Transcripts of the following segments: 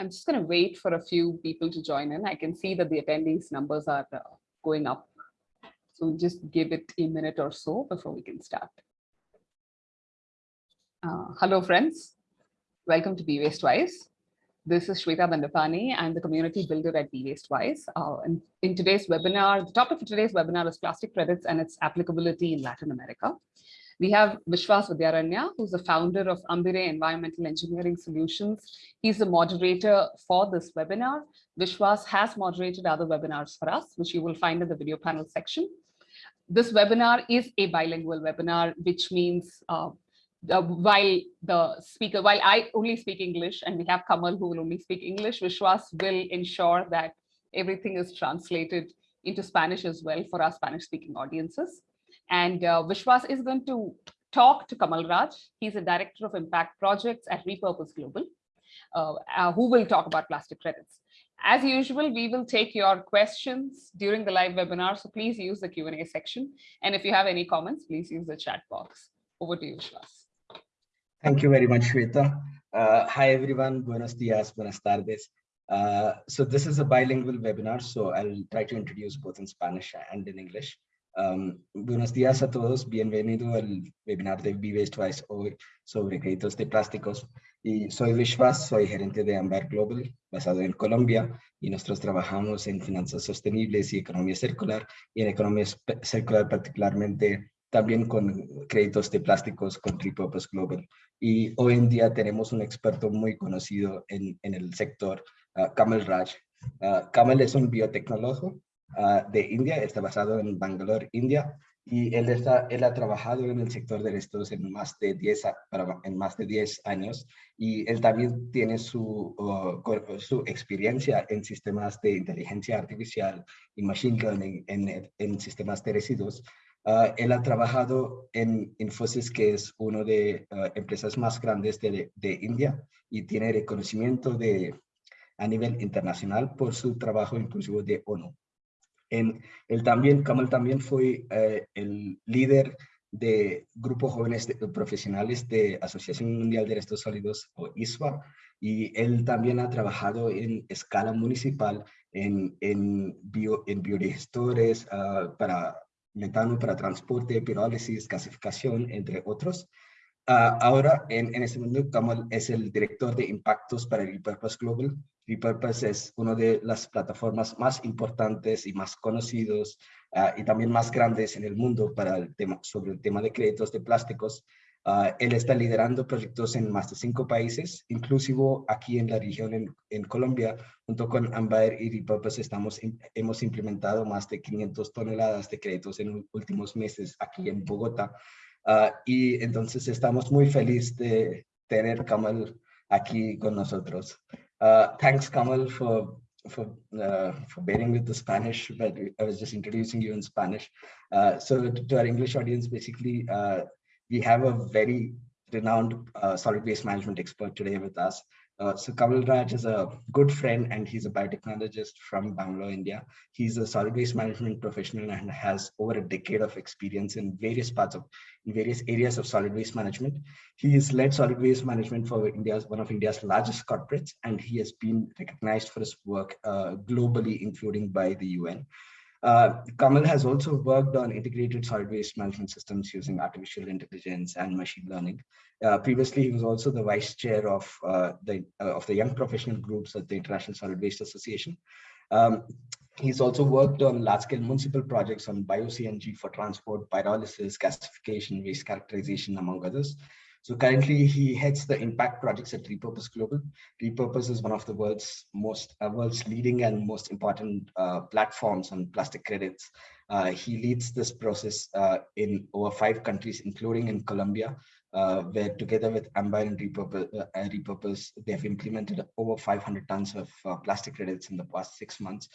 I'm just going to wait for a few people to join in. I can see that the attendees numbers are uh, going up. So just give it a minute or so before we can start. Uh, hello, friends. Welcome to Be Waste Wise. This is Shweta Bandapani. I'm the community builder at Be Waste Wise. Uh, in, in today's webinar, the topic for today's webinar is plastic credits and its applicability in Latin America. We have Vishwas Vidyaranya, who's the founder of Ambire Environmental Engineering Solutions. He's the moderator for this webinar. Vishwas has moderated other webinars for us, which you will find in the video panel section. This webinar is a bilingual webinar, which means uh, uh, while the speaker, while I only speak English and we have Kamal who will only speak English, Vishwas will ensure that everything is translated into Spanish as well for our Spanish speaking audiences. And uh, Vishwas is going to talk to Kamal Raj. He's a director of impact projects at Repurpose Global, uh, uh, who will talk about plastic credits. As usual, we will take your questions during the live webinar, so please use the Q&A section. And if you have any comments, please use the chat box. Over to you, Vishwas. Thank you very much, Shweta. Uh, hi, everyone. Buenos dias, buenas tardes. Uh, so this is a bilingual webinar, so I'll try to introduce both in Spanish and in English. Buenos días a todos, bienvenido al webinar de Waste Wise hoy sobre créditos de plásticos. Y soy Vishwas, soy gerente de Amber Global, basado en Colombia, y nosotros trabajamos en finanzas sostenibles y economía circular, y en economía circular particularmente también con créditos de plásticos con Repurpose Global. Y hoy en día tenemos un experto muy conocido en, en el sector, uh, Kamal Raj. Uh, Kamal es un biotecnólogo Ah, de India, está basado en Bangalore, India, y él, está, él ha trabajado en el sector de estos en más de 10, en más de 10 años y él también tiene su, su experiencia en sistemas de inteligencia artificial y machine learning en, en sistemas de residuos. Uh, él ha trabajado en Infosys, que es una de uh, empresas más grandes de, de, India y tiene reconocimiento de, a nivel internacional por su trabajo inclusivo de ONU. En, él también, Kamal también fue eh, el líder de grupos jóvenes profesionales de Asociación Mundial de Restos Sólidos o ISWA y él también ha trabajado en escala municipal en, en, bio, en biodigestores uh, para metano para transporte, pirólisis, gasificación, entre otros. Uh, ahora, en, en este momento, Kamal es el director de impactos para Repurpose Global Repurpose es una de las plataformas más importantes y más conocidos uh, y también más grandes en el mundo para el tema, sobre el tema de créditos de plásticos. Uh, él está liderando proyectos en más de cinco países, inclusive aquí en la región en, en Colombia, junto con Ambaer y Repurpose estamos, hemos implementado más de 500 toneladas de créditos en los últimos meses aquí en Bogotá. Uh, y entonces estamos muy felices de tener Kamal aquí con nosotros. Uh, thanks, Kamal, for for uh, for bearing with the Spanish, but I was just introducing you in Spanish. Uh, so to, to, our English audience, basically, uh, we have a very renowned solid waste management expert today with us. Uh, so Kamal Raj is a good friend and he's a biotechnologist from Bangalore, India. He's a solid waste management professional and has over a decade of experience in various parts of, in various areas of solid waste management. He has led solid waste management for India's, one of India's largest corporates, and he has been recognized for his work uh, globally, including by the UN. Uh, Kamal has also worked on integrated solid waste management systems using artificial intelligence and machine learning. Uh, previously, he was also the vice chair of uh, the uh, of the young professional groups at the International Solid Waste Association. Um, he's also worked on large-scale municipal projects on bio-CNG for transport, pyrolysis, gasification, waste characterization, among others. So currently he heads the impact projects at Repurpose Global. Repurpose is one of the world's most uh, world's leading and most important uh, platforms on plastic credits. Uh, he leads this process uh, in over five countries, including in Colombia, uh, where together with Ambire and Repurpose, uh, Repurpose, they have implemented over 500 tons of plastic credits in the past six months.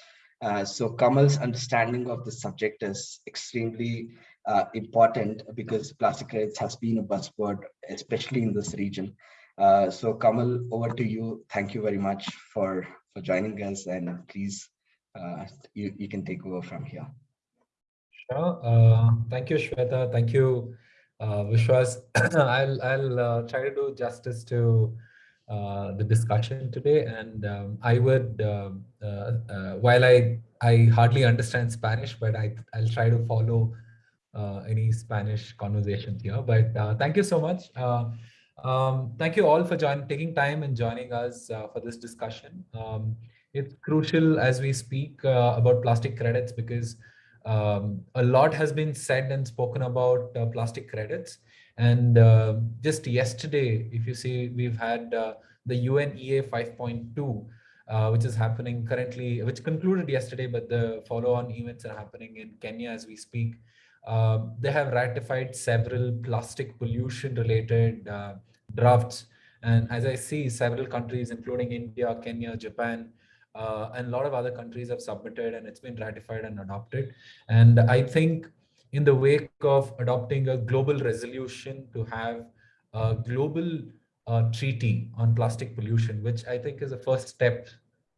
So Kamal's understanding of the subject is extremely uh, important because plastic credits has been a buzzword, especially in this region. Uh, so Kamal, over to you. Thank you very much for, for joining us and please, uh, you, you can take over from here. Sure. Uh, thank you, Shweta. Thank you, uh, Vishwas. I'll, I'll uh, try to do justice to uh, the discussion today. And um, I would, uh, uh, while I, I hardly understand Spanish, but I, I'll try to follow uh, any Spanish conversation here. But uh, thank you so much. Uh, um, thank you all for joining, taking time and joining us for this discussion. Um, it's crucial as we speak about plastic credits because um, a lot has been said and spoken about plastic credits. And uh, just yesterday, if you see, we've had uh, the UNEA 5.2, uh, which is happening currently, which concluded yesterday, but the follow-on events are happening in Kenya as we speak. Um, they have ratified several plastic pollution related uh, drafts. And as I see, several countries, including India, Kenya, Japan, uh, and a lot of other countries have submitted and it's been ratified and adopted. And I think in the wake of adopting a global resolution to have a global uh, treaty on plastic pollution, which I think is a first step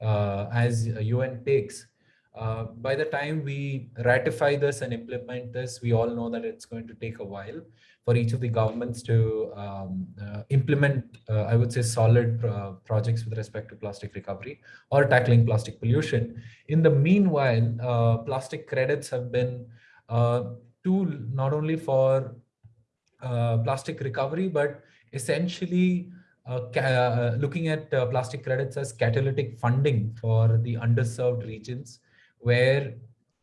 uh, as UN takes. Uh, by the time we ratify this and implement this, we all know that it's going to take a while for each of the governments to um, uh, implement, uh, I would say, solid uh, projects with respect to plastic recovery or tackling plastic pollution. In the meanwhile, plastic credits have been tool not only for uh, plastic recovery, but essentially uh, uh, looking at uh, plastic credits as catalytic funding for the underserved regions where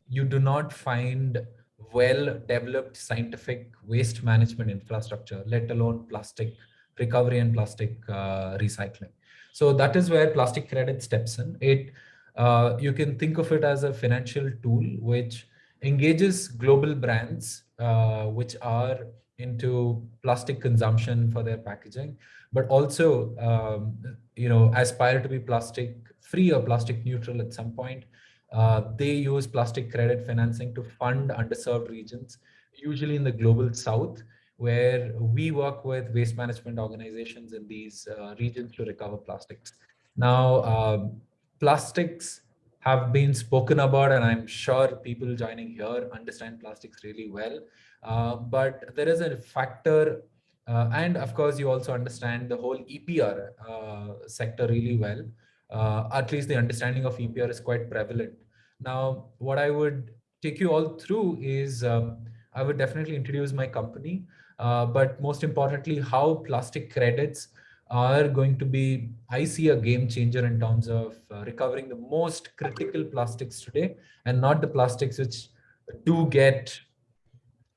you do not find well-developed scientific waste management infrastructure, let alone plastic recovery and plastic uh, recycling. So that is where plastic credit steps in. It uh, you can think of it as a financial tool which engages global brands uh, which are into plastic consumption for their packaging, but also, um, you know, aspire to be plastic free or plastic neutral at some point. Uh, they use plastic credit financing to fund underserved regions, usually in the global south, where we work with waste management organizations in these uh, regions to recover plastics. Now, um, plastics have been spoken about, and I'm sure people joining here understand plastics really well. Uh, but there is a factor, uh, and of course, you also understand the whole EPR uh, sector really well. Uh, at least the understanding of EPR is quite prevalent. Now, what I would take you all through is um, I would definitely introduce my company, uh, but most importantly, how plastic credits are going to be, I see a game changer in terms of uh, recovering the most critical plastics today and not the plastics which do get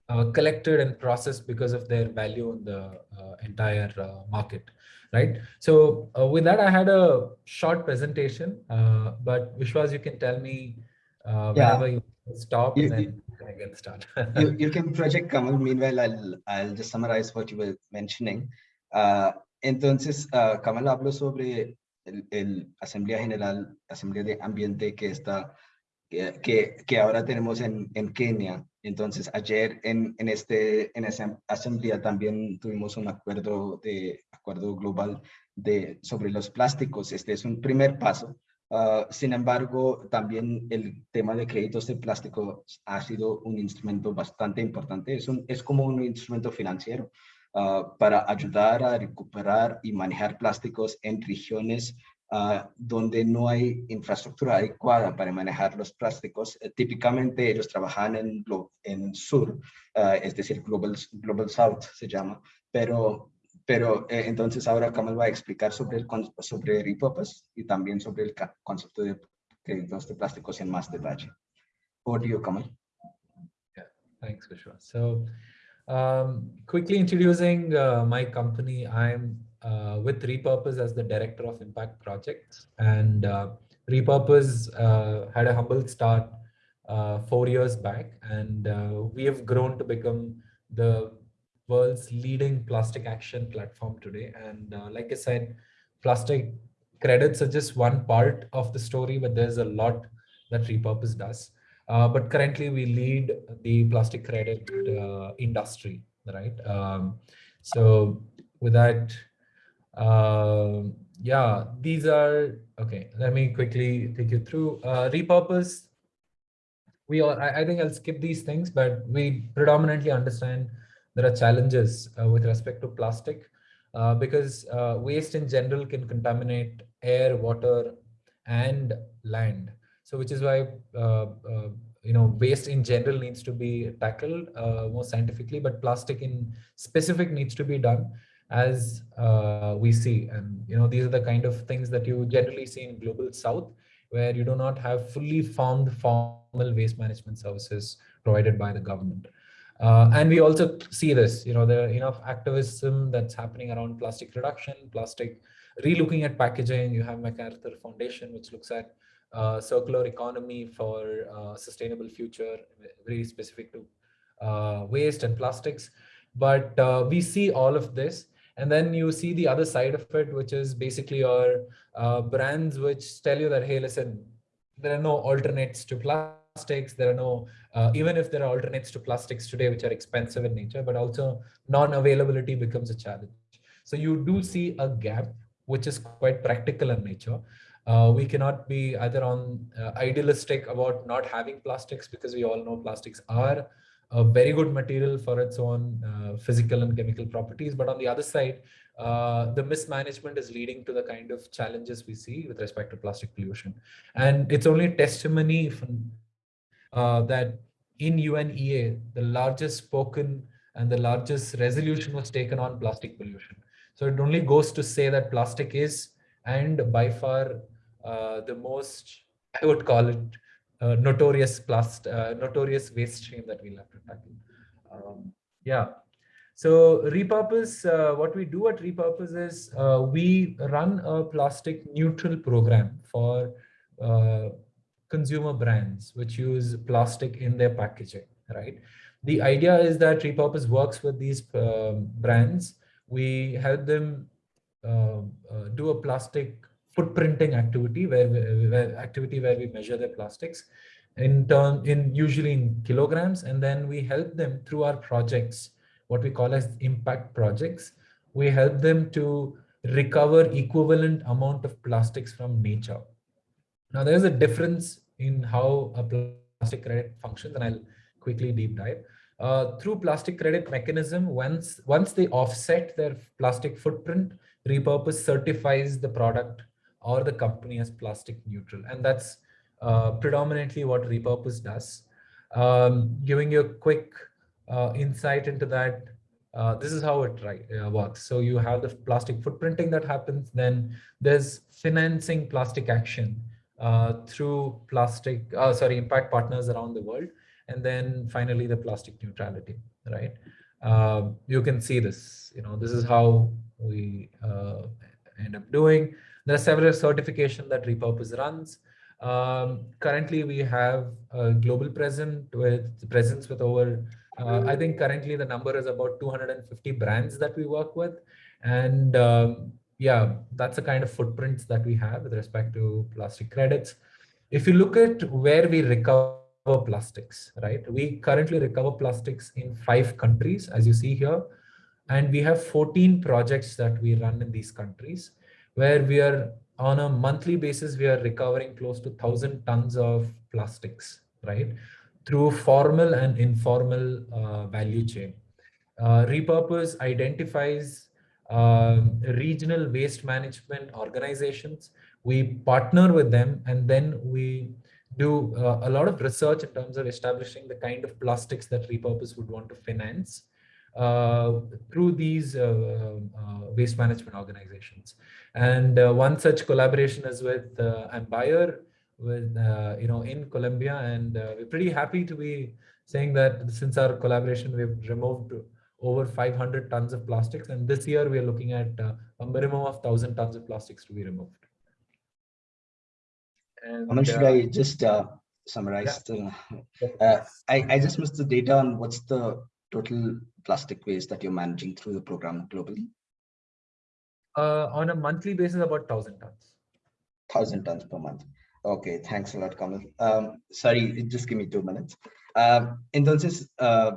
uh, collected and processed because of their value in the uh, entire uh, market, right? So uh, with that, I had a short presentation, uh, but Vishwas, you can tell me whenever you stop you, and then you, I get started. you, you can project Kamal. Meanwhile, I'll, I'll just summarize what you were mentioning. Entonces, uh, Kamal habló sobre el, el, Asamblea General, Asamblea de Ambiente que está, que, que ahora tenemos en, en Kenia. Entonces, ayer en, en, este, en esa asamblea también tuvimos un acuerdo, de, acuerdo global de, sobre los plásticos. Este es un primer paso. Uh, sin embargo, también el tema de créditos de plástico ha sido un instrumento bastante importante. Es, un, es como un instrumento financiero. Ah, para ayudar a recuperar y manejar plásticos en regiones uh, donde no hay infraestructura adecuada para manejar los plásticos. Uh, típicamente ellos trabajan en, en sur, es decir, Global, Global South se llama, pero, pero eh, entonces ahora Kamal va a explicar sobre, el, sobre y también sobre el concepto de créditos de plásticos en más detalle. Over to you, Kamal. Yeah, thanks, Vishwa. So, Um, quickly introducing uh, my company, I'm uh, with Repurpose as the Director of Impact Projects. And uh, Repurpose uh, had a humble start uh, four years back, and uh, we have grown to become the world's leading plastic action platform today. And like I said, plastic credits are just one part of the story, but there's a lot that Repurpose does. Uh, but currently we lead the plastic credit uh, industry, right? Um, so with that, uh, yeah, these are, okay, let me quickly take you through. Uh, repurpose, we all, I, I, think I'll skip these things, but we predominantly understand there are challenges with respect to plastic. uh, because uh, waste in general can contaminate air, water, and land. So which is why uh, uh, you know waste in general needs to be tackled uh, more scientifically, but plastic in specific needs to be done as we see. And you know these are the kind of things that you generally see in global south, where you do not have fully formed formal waste management services provided by the government. Uh, and we also see this, you know, there are enough activism that's happening around plastic reduction, plastic relooking at packaging. You have MacArthur Foundation, which looks at uh, circular economy for uh, sustainable future, very specific to uh, waste and plastics. But uh, we see all of this. And then you see the other side of it, which is basically your uh, brands which tell you that, hey, listen, there are no alternates to plastics. There are no, uh, even if there are alternates to plastics today, which are expensive in nature, but also non-availability becomes a challenge. So you do see a gap, which is quite practical in nature. Uh, we cannot be either on uh, idealistic about not having plastics because we all know plastics are a very good material for its own uh, physical and chemical properties. But on the other side, uh, the mismanagement is leading to the kind of challenges we see with respect to plastic pollution. And it's only testimony from, uh, that in UNEA, the largest spoken and the largest resolution was taken on plastic pollution. So it only goes to say that plastic is and by far uh, the most, I would call it, uh, notorious plast, uh, notorious waste stream that we'll have to tackle. Um, yeah. So repurpose, uh, what we do at repurpose is uh, we run a plastic neutral program for consumer brands which use plastic in their packaging, right? The idea is that repurpose works with these um, brands. We help them do a plastic footprinting activity where, where activity where we measure their plastics in turn in usually in kilograms. And then we help them through our projects what we call as impact projects. We help them to recover equivalent amount of plastics from nature. Now there's a difference in how a plastic credit functions and i'll quickly deep dive. Uh, through plastic credit mechanism once once they offset their plastic footprint repurpose certifies the product or the company as plastic neutral. And that's uh, predominantly what repurpose does. Um, giving you a quick uh, insight into that, uh, this is how it right, uh, works. So you have the plastic footprinting that happens, then there's financing plastic action uh, through plastic, uh, sorry, impact partners around the world. And then finally the plastic neutrality, right? Um, you can see this, you know, this is how we end up doing. There are several certifications that Repurpose runs. Um, currently, we have a global presence with presence with over, uh, I think currently the number is about 250 brands that we work with. And um, yeah, that's the kind of footprints that we have with respect to plastic credits. If you look at where we recover plastics, right? We currently recover plastics in five countries, as you see here. And we have 14 projects that we run in these countries where we are on a monthly basis, we are recovering close to 1,000 tons of plastics, right? Through formal and informal uh, value chain. Uh, repurpose identifies um, regional waste management organizations. We partner with them and then we do uh, a lot of research in terms of establishing the kind of plastics that repurpose would want to finance uh, through these uh, uh, waste management organizations. And one such collaboration is with uh, Ambire, with you know in Colombia, and we're pretty happy to be saying that since our collaboration, we've removed over 500 tons of plastics. And this year we are looking at uh, a minimum of 1000 tons of plastics to be removed. And, Aman, should uh, I just uh, summarize? Yeah. The, I, I just missed the data on what's the total plastic waste that you're managing through the program globally? Uh, on a monthly basis, about 1,000 tons. 1,000 tons per month. Okay, thanks a lot, Kamal. Um, sorry, just give me two minutes. Um, entonces, uh,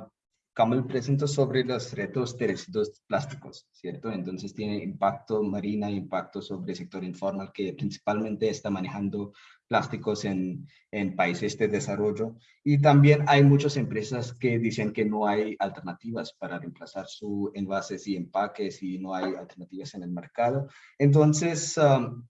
Kamal presentó sobre los retos de residuos plásticos, ¿cierto? Entonces tiene impacto marina, impacto sobre el sector informal que principalmente está manejando plásticos en, en países de desarrollo. Y también hay muchas empresas que dicen que no hay alternativas para reemplazar sus envases y empaques y no hay alternativas en el mercado. Entonces, um,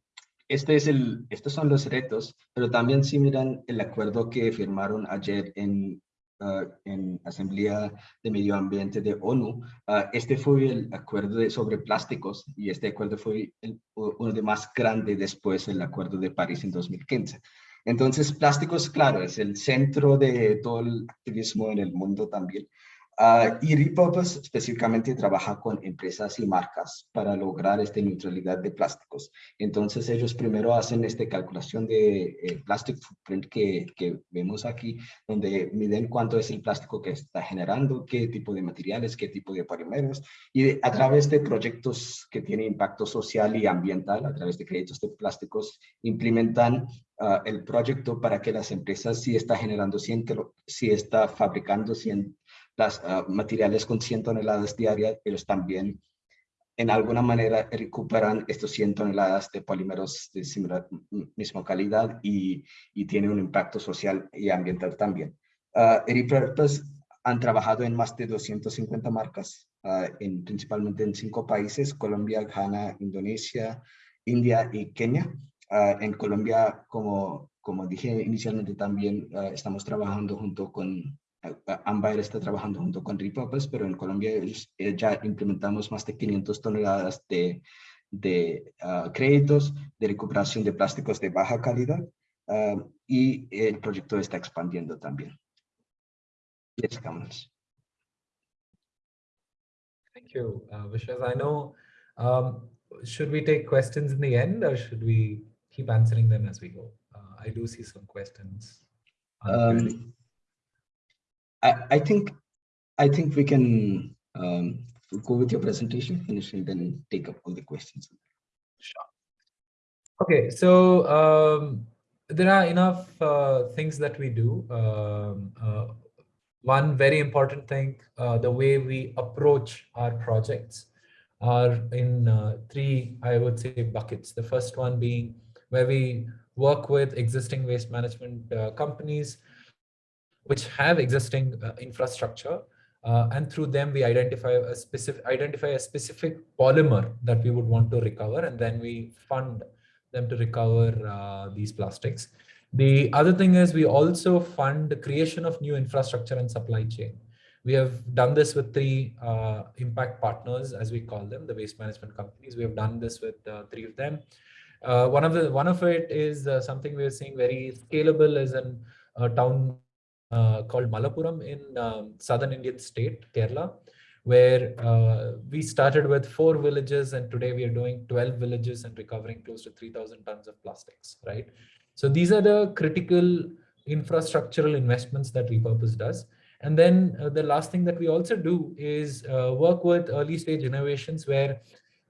este es el, estos son los retos, pero también si miran el acuerdo que firmaron ayer en Uh, en Asamblea de Medio Ambiente de ONU. Uh, este fue el acuerdo de, sobre plásticos y este acuerdo fue uno de más grande después del acuerdo de París en 2015. Entonces, plásticos, claro, es el centro de todo el activismo en el mundo también. Uh, y Repurpose específicamente trabaja con empresas y marcas para lograr esta neutralidad de plásticos. Entonces ellos primero hacen esta calculación de eh, plastic footprint que, vemos aquí, donde miden cuánto es el plástico que está generando, qué tipo de materiales, qué tipo de polímeros, y a través de proyectos que tienen impacto social y ambiental, a través de créditos de plásticos, implementan uh, el proyecto para que las empresas si está generando 100, si está fabricando 100 las ah, materiales con 100 toneladas diarias, ellos también en alguna manera recuperan estos 100 toneladas de polímeros de similar, misma calidad y, y un impacto social y ambiental también. Uh, Repurpose han trabajado en más de 250 marcas, uh, en, principalmente en cinco países, Colombia, Ghana, Indonesia, India y Kenia. Uh, en Colombia, como, como dije inicialmente también, estamos trabajando junto con Ambair está trabajando junto con Repurpose, pero en Colombia eh, ya implementamos más de 500 toneladas de, de uh, créditos de recuperación de plásticos de baja calidad uh, y el proyecto está expandiendo también. Yes, Kamals. Thank you, uh, Vishwas. I know, um, should we take questions in the end or should we keep answering them as we go? Uh, I do see some questions. Um, I, I think I think we can um, go with your presentation, finish and then take up all the questions. Sure. Okay, so um, there are enough uh, things that we do. Um, uh, one very important thing, uh, the way we approach our projects are in uh, three, I would say, buckets. The first one being where we work with existing waste management uh, companies which have existing uh, infrastructure. Uh, and through them, we identify a specific identify a specific polymer that we would want to recover, and then we fund them to recover uh, these plastics. The other thing is we also fund the creation of new infrastructure and supply chain. We have done this with three uh, impact partners, as we call them, the waste management companies. We have done this with uh, three of them. Uh, one of the one of it is something we are seeing very scalable is in town uh, called Malappuram in um, southern Indian state, Kerala, where uh, we started with four villages and today we are doing 12 villages and recovering close to 3000 tons of plastics, right? So these are the critical infrastructural investments that Repurpose does. And then uh, the last thing that we also do is uh, work with early stage innovations where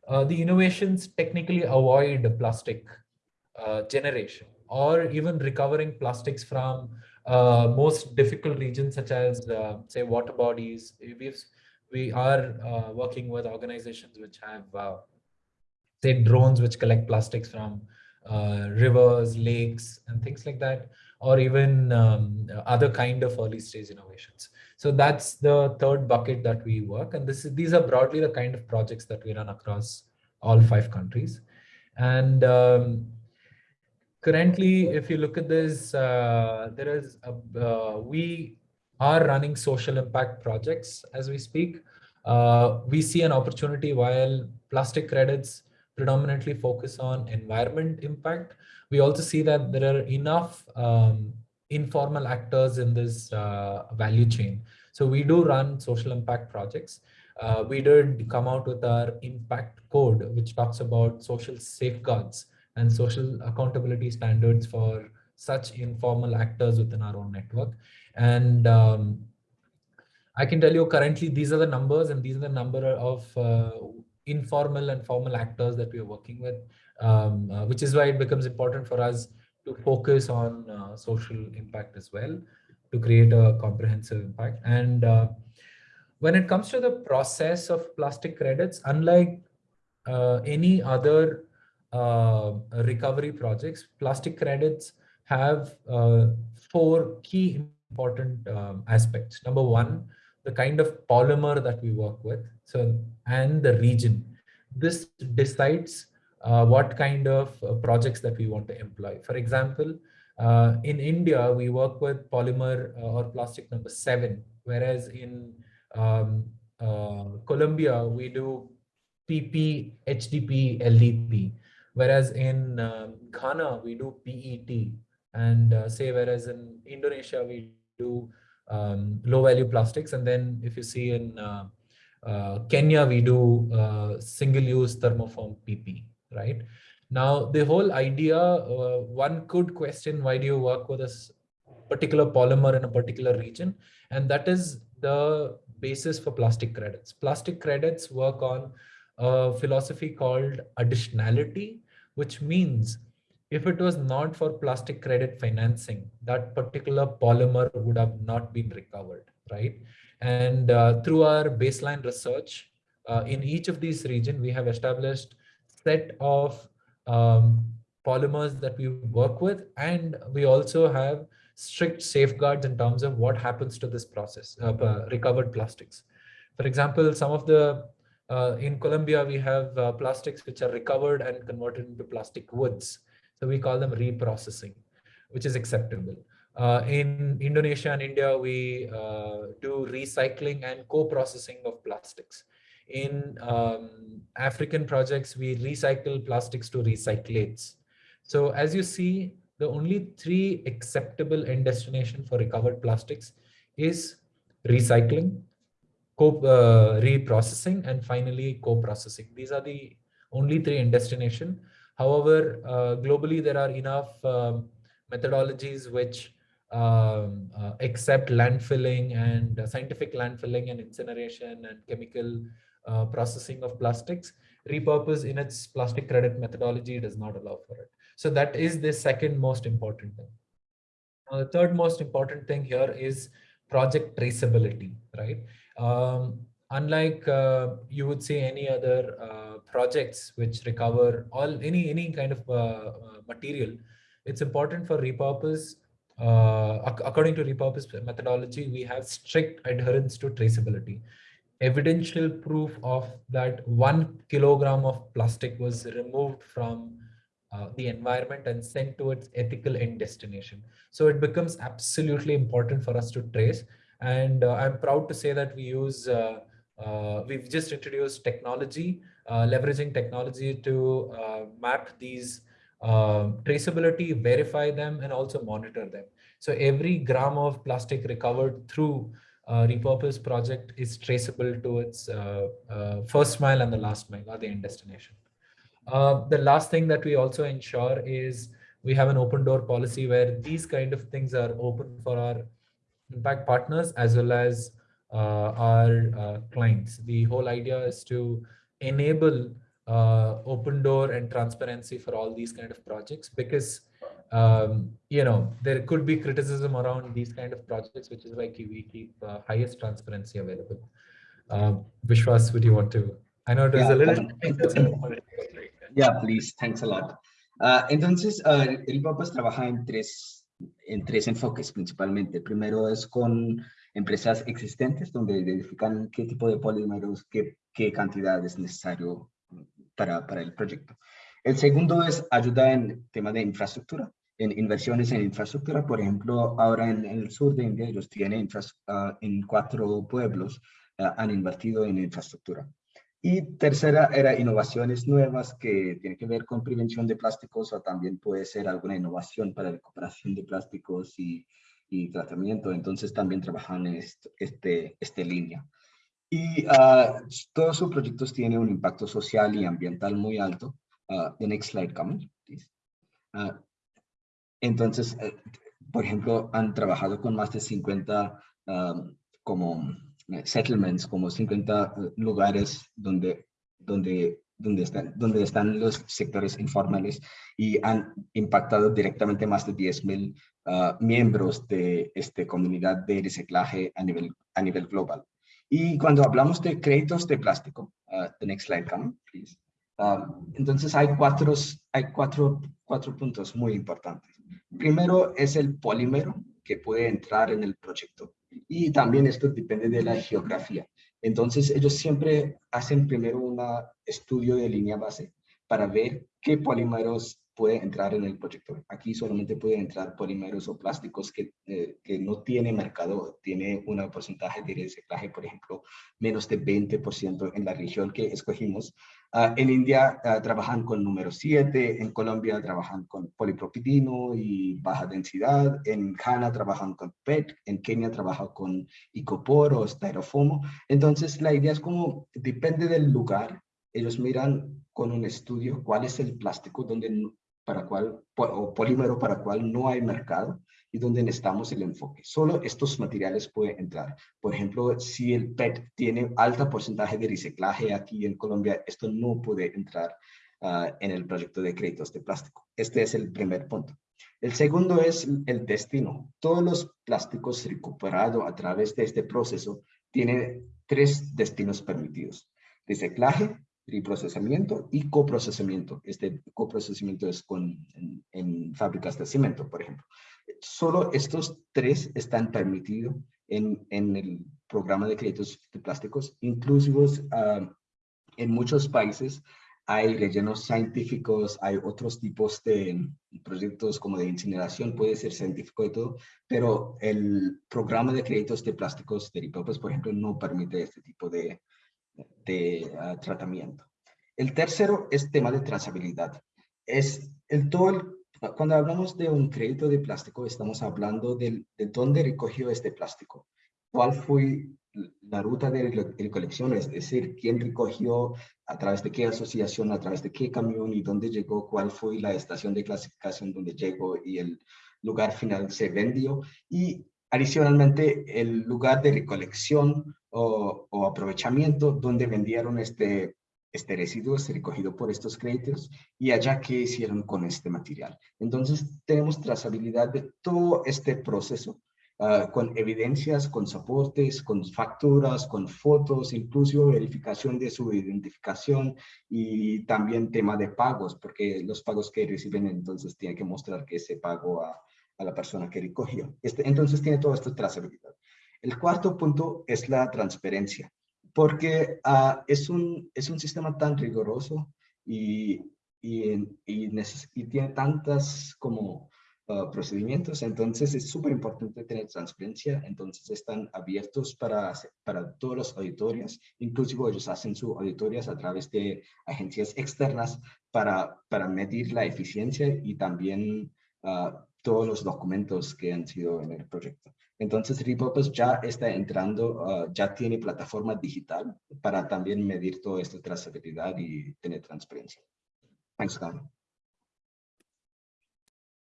uh, the innovations technically avoid plastic generation or even recovering plastics from uh, most difficult regions such as uh, say water bodies. We've, we are uh, working with organizations which have uh, say drones which collect plastics from uh, rivers, lakes, and things like that, or even um, other kind of early stage innovations. So that's the third bucket that we work. And this is, these are broadly the kind of projects that we run across all five countries. And um, currently, if you look at this, uh, there is a, uh, we are running social impact projects as we speak. Uh, we see an opportunity while plastic credits predominantly focus on environment impact. We also see that there are enough um, informal actors in this uh, value chain. So we do run social impact projects. Uh, we did come out with our impact code, which talks about social safeguards and social accountability standards for such informal actors within our own network. And um, I can tell you currently these are the numbers and these are the number of uh, informal and formal actors that we are working with, um, uh, which is why it becomes important for us to focus on uh, social impact as well to create a comprehensive impact. And uh, when it comes to the process of plastic credits, unlike uh, any other uh, recovery projects, plastic credits have uh, four key important um, aspects. Number one, the kind of polymer that we work with, so and the region. This decides uh, what kind of uh, projects that we want to employ. For example, uh, in India, we work with polymer or plastic number seven, whereas in um, Colombia, we do PP, HDP, LDP. Whereas in um, Ghana, we do PET. And uh, say, whereas in Indonesia, we do um, low value plastics. And then if you see in uh, uh, Kenya, we do uh, single use thermoform PP, right? Now, the whole idea, uh, one could question why do you work with this particular polymer in a particular region? And that is the basis for plastic credits. Plastic credits work on a philosophy called additionality, which means if it was not for plastic credit financing, that particular polymer would have not been recovered, right? And uh, through our baseline research, uh, in each of these regions, we have established set of um, polymers that we work with, and we also have strict safeguards in terms of what happens to this process uh, recovered plastics. For example, some of the uh, in Colombia, we have uh, plastics which are recovered and converted into plastic woods. So we call them reprocessing, which is acceptable. Uh, in Indonesia and India, we uh, do recycling and co-processing of plastics. In um, African projects, we recycle plastics to recyclates. So as you see, the only three acceptable end destination for recovered plastics is recycling, co uh, reprocessing, and finally co-processing. These are the only three end destination. However, uh, globally, there are enough um, methodologies which um, uh, accept landfilling and uh, scientific landfilling and incineration and chemical uh, processing of plastics. Repurpose in its plastic credit methodology does not allow for it. So that is the second most important thing. Now, the third most important thing here is project traceability, right? Um, unlike uh, you would say any other uh, projects which recover all any any kind of uh, uh material, it's important for repurpose. Uh, according to repurpose methodology, we have strict adherence to traceability. Evidential proof of that one kilogram of plastic was removed from uh, the environment and sent to its ethical end destination. So it becomes absolutely important for us to trace. And uh, I'm proud to say that we use, uh, uh we've just introduced technology, leveraging technology to map these um, traceability, verify them, and also monitor them. So every gram of plastic recovered through repurpose project is traceable to its uh, uh, first mile and the last mile or the end destination. The last thing that we also ensure is we have an open door policy where these kind of things are open for our impact partners as well as uh, our uh, clients. The whole idea is to enable uh, open door and transparency for all these kind of projects because um, you know there could be criticism around these kind of projects, which is why we keep uh, highest transparency available. Um, Vishwas, would you want to? I know it was yeah, a little. yeah, please. Thanks a lot. Uh, entonces, uh, Repurpose trabaja en tres, en tres enfoques principalmente. Primero es con empresas existentes, donde identifican qué tipo de polímeros, qué, qué cantidad es necesario para, para el proyecto. El segundo es ayuda en tema de infraestructura, en inversiones en infraestructura. Por ejemplo, ahora en, el sur de India, ellos tienen uh, en cuatro pueblos, uh, han invertido en infraestructura. Y tercera era innovaciones nuevas que tienen que ver con prevención de plásticos o también puede ser alguna innovación para recuperación de plásticos y, y tratamiento. Entonces también trabajan en este, este, este línea. Y uh, todos sus proyectos tienen un impacto social y ambiental muy alto. Uh, the next slide, comment, please. Uh, entonces, eh, por ejemplo, han trabajado con más de 50 um, como settlements, como 50 eh, lugares donde, donde, donde, están, donde están los sectores informales y han impactado directamente más de 10.000 uh, miembros de esta comunidad de reciclaje a nivel, a nivel global. Y cuando hablamos de créditos de plástico, uh, the next slide, come, please. Um, entonces hay cuatro, hay cuatro, cuatro puntos muy importantes. Primero es el polímero que puede entrar en el proyecto. Y también esto depende de la geografía. Entonces ellos siempre hacen primero un estudio de línea base para ver qué polímeros puede entrar en el proyecto. Aquí solamente pueden entrar polímeros o plásticos que, eh, que no tiene mercado, tiene un porcentaje de reciclaje, por ejemplo, menos de 20% en la región que escogimos. Uh, en India uh, trabajan con número 7, en Colombia trabajan con polipropileno y baja densidad, en Ghana trabajan con PET, en Kenia trabajan con icopor o styrofomo. Entonces la idea es como, depende del lugar, ellos miran con un estudio cuál es el plástico donde para cual, o polímero para cual no hay mercado y donde necesitamos el enfoque. Solo estos materiales pueden entrar. Por ejemplo, si el PET tiene alto porcentaje de reciclaje aquí en Colombia, esto no puede entrar uh, en el proyecto de créditos de plástico. Este es el primer punto. El segundo es el destino. Todos los plásticos recuperados a través de este proceso tienen tres destinos permitidos. Reciclaje, procesamiento y coprocesamiento. Este coprocesamiento es con, en, fábricas de cemento, por ejemplo. Solo estos tres están permitidos en, en el programa de créditos de plásticos, inclusivos uh, en muchos países hay rellenos científicos, hay otros tipos de proyectos como de incineración, puede ser científico y todo, pero el programa de créditos de plásticos de Repurpose, por ejemplo, no permite este tipo de, de uh, tratamiento. El tercero es tema de trazabilidad. Es el todo cuando hablamos de un crédito de plástico, estamos hablando del, de dónde recogió este plástico, cuál fue la ruta de recolección, es decir, quién recogió, a través de qué asociación, a través de qué camión y dónde llegó, cuál fue la estación de clasificación donde llegó y el lugar final se vendió. Y adicionalmente el lugar de recolección o, aprovechamiento donde vendieron este, este residuo es recogido por estos créditos y allá qué hicieron con este material. Entonces tenemos trazabilidad de todo este proceso uh, con evidencias, con soportes, con facturas, con fotos, incluso verificación de su identificación y también tema de pagos, porque los pagos que reciben entonces tienen que mostrar que se pagó a, a la persona que recogió. Este, entonces tiene toda esta trazabilidad. El cuarto punto es la transparencia porque uh, es, un, es un sistema tan riguroso y, y, y, y tiene tantas como uh, procedimientos, entonces es súper importante tener transparencia, entonces están abiertos para, para todos los auditorios, inclusive ellos hacen sus auditorias a través de agencias externas para, para medir la eficiencia y también uh, todos los documentos que han sido en el proyecto. Entonces Repurpose ya está entrando, uh, ya tiene plataforma digital para también medir toda esta trazabilidad y tener transparencia. Thanks, Carl.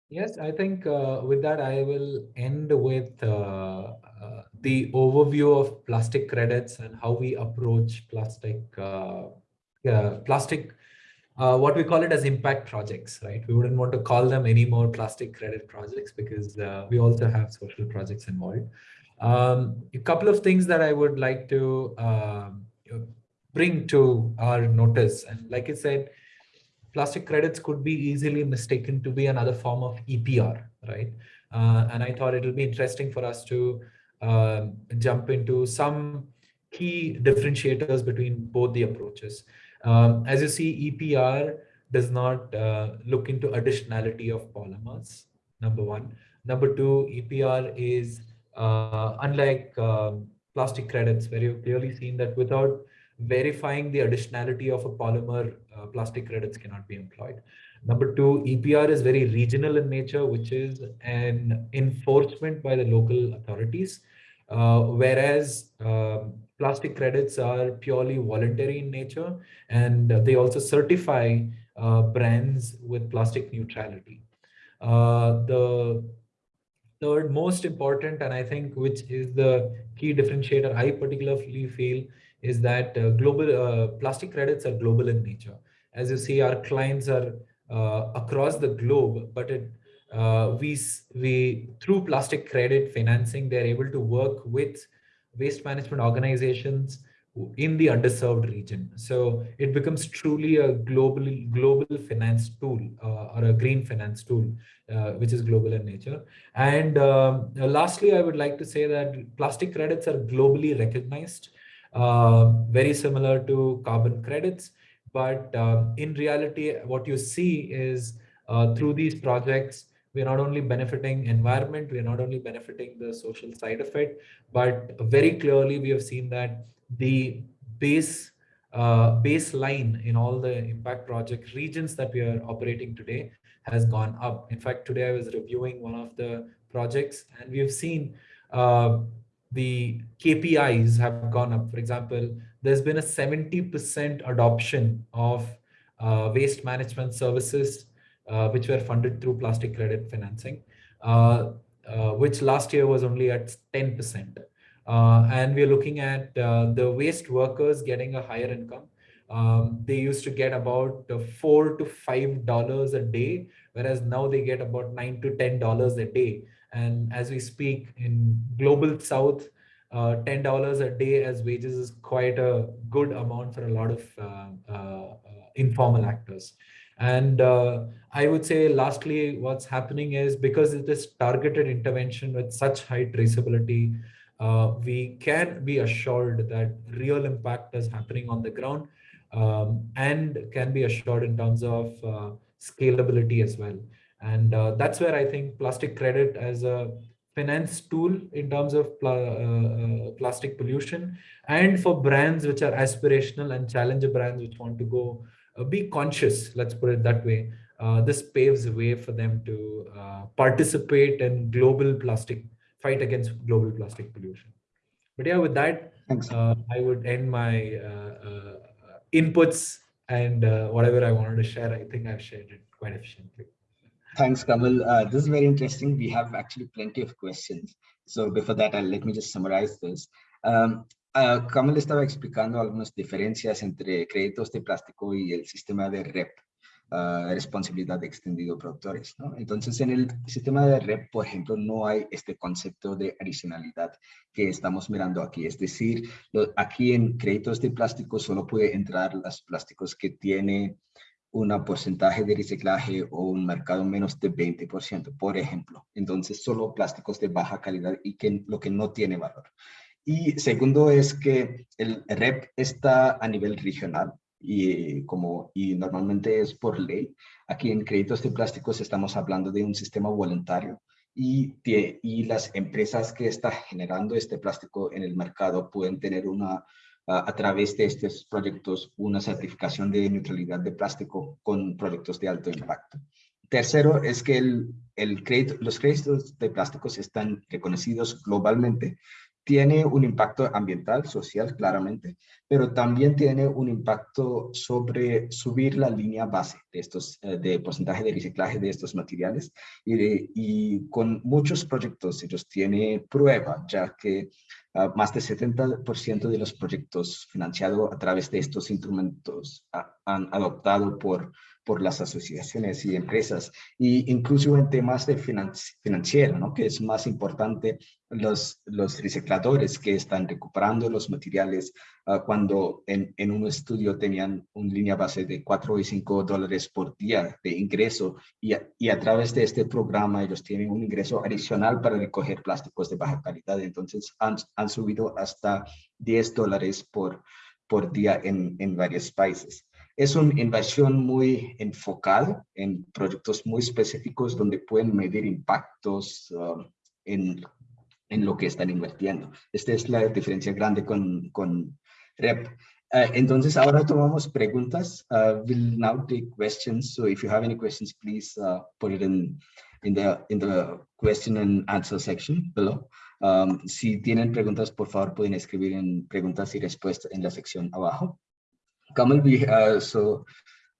Yes, I think uh, with that, I will end with uh, uh, the overview of plastic credits and how we approach plastic, uh, plastic uh, what we call it as impact projects, right? We wouldn't want to call them any more plastic credit projects because uh, we also have social projects involved. Um, a couple of things that I would like to uh, bring to our notice. And like I said, plastic credits could be easily mistaken to be another form of EPR, right? Uh, and I thought it will be interesting for us to um, jump into some key differentiators between both the approaches. Um, as you see, EPR does not uh, look into additionality of polymers, number one. Number two, EPR is uh, unlike um, plastic credits, where you've clearly seen that without verifying the additionality of a polymer, uh, plastic credits cannot be employed. Number two, EPR is very regional in nature, which is an enforcement by the local authorities, uh, whereas um, plastic credits are purely voluntary in nature, and they also certify uh, brands with plastic neutrality. Uh, the third most important, and I think which is the key differentiator I particularly feel, is that uh, global uh, plastic credits are global in nature. As you see, our clients are uh, across the globe, but it uh, we we through plastic credit financing, they're able to work with waste management organizations in the underserved region. So it becomes truly a global global finance tool uh, or a green finance tool, uh, which is global in nature. And um, lastly, I would like to say that plastic credits are globally recognized, uh, very similar to carbon credits. But um, in reality, what you see is uh, through these projects, we're not only benefiting environment, we're not only benefiting the social side of it, but very clearly we have seen that the base uh, baseline in all the impact project regions that we are operating today has gone up. In fact, today I was reviewing one of the projects and we have seen uh, the KPIs have gone up. For example, there's been a 70% adoption of uh, waste management services, which were funded through plastic credit financing, uh, uh, which last year was only at 10%. Uh, and we're looking at uh, the waste workers getting a higher income. Um, they used to get about uh, four to five dollars a day, whereas now they get about nine to ten dollars a day. And as we speak in global South, uh, ten dollars a day as wages is quite a good amount for a lot of uh, uh, informal actors. And I would say, lastly, what's happening is because it is targeted intervention with such high traceability, uh, we can be assured that real impact is happening on the ground um, and can be assured in terms of uh, scalability as well. And uh, that's where I think plastic credit as a finance tool in terms of pl uh, uh, plastic pollution and for brands which are aspirational and challenger brands which want to go uh, be conscious, let's put it that way. this paves the way for them to participate in global plastic fight against global plastic pollution. But yeah, with that, uh, I would end my uh, uh, inputs and uh, whatever I wanted to share, I think I've shared it quite efficiently. Thanks, Kamal. Uh, this is very interesting. We have actually plenty of questions. So before that, I'll, let me just summarize this. Um, uh, estaba explicando algunas diferencias entre créditos de plástico y el sistema de REP. uh, responsabilidad de extendido productores. Entonces, en el sistema de REP, por ejemplo, no hay este concepto de adicionalidad que estamos mirando aquí. Es decir, aquí en créditos de plástico solo puede entrar los plásticos que tiene un porcentaje de reciclaje o un mercado menos de 20%, por ejemplo. Entonces, solo plásticos de baja calidad y que lo que no tiene valor. Y segundo es que el REP está a nivel regional, y, como, y normalmente es por ley. Aquí en créditos de plásticos estamos hablando de un sistema voluntario y, y las empresas que están generando este plástico en el mercado pueden tener una, a través de estos proyectos una certificación de neutralidad de plástico con proyectos de alto impacto. Tercero es que el, el crédito, los créditos de plásticos están reconocidos globalmente tiene un impacto ambiental, social, claramente, pero también tiene un impacto sobre subir la línea base de estos, eh, de porcentaje de reciclaje de estos materiales y, y con muchos proyectos ellos tienen prueba, ya que uh, más del 70% de los proyectos financiados a través de estos instrumentos han adoptado por por las asociaciones y empresas, y incluso en temas de financiero, ¿no? que es más importante los, los recicladores que están recuperando los materiales uh, cuando en, en, un estudio tenían una línea base de 4 y 5 dólares por día de ingreso y a, y a través de este programa ellos tienen un ingreso adicional para recoger plásticos de baja calidad. Entonces han, han subido hasta 10 dólares por, por día en, en varios países. Es una inversión muy enfocada en proyectos muy específicos donde pueden medir impactos um, en, en, lo que están invirtiendo. Esta es la diferencia grande con, con REP. Uh, entonces, ahora tomamos preguntas. Uh, we'll now take questions. So if you have any questions, please uh, put it in, in, the, in the question and answer section below. Um, si tienen preguntas, por favor, pueden escribir en preguntas y respuestas en la sección abajo. Kamal, we, uh, so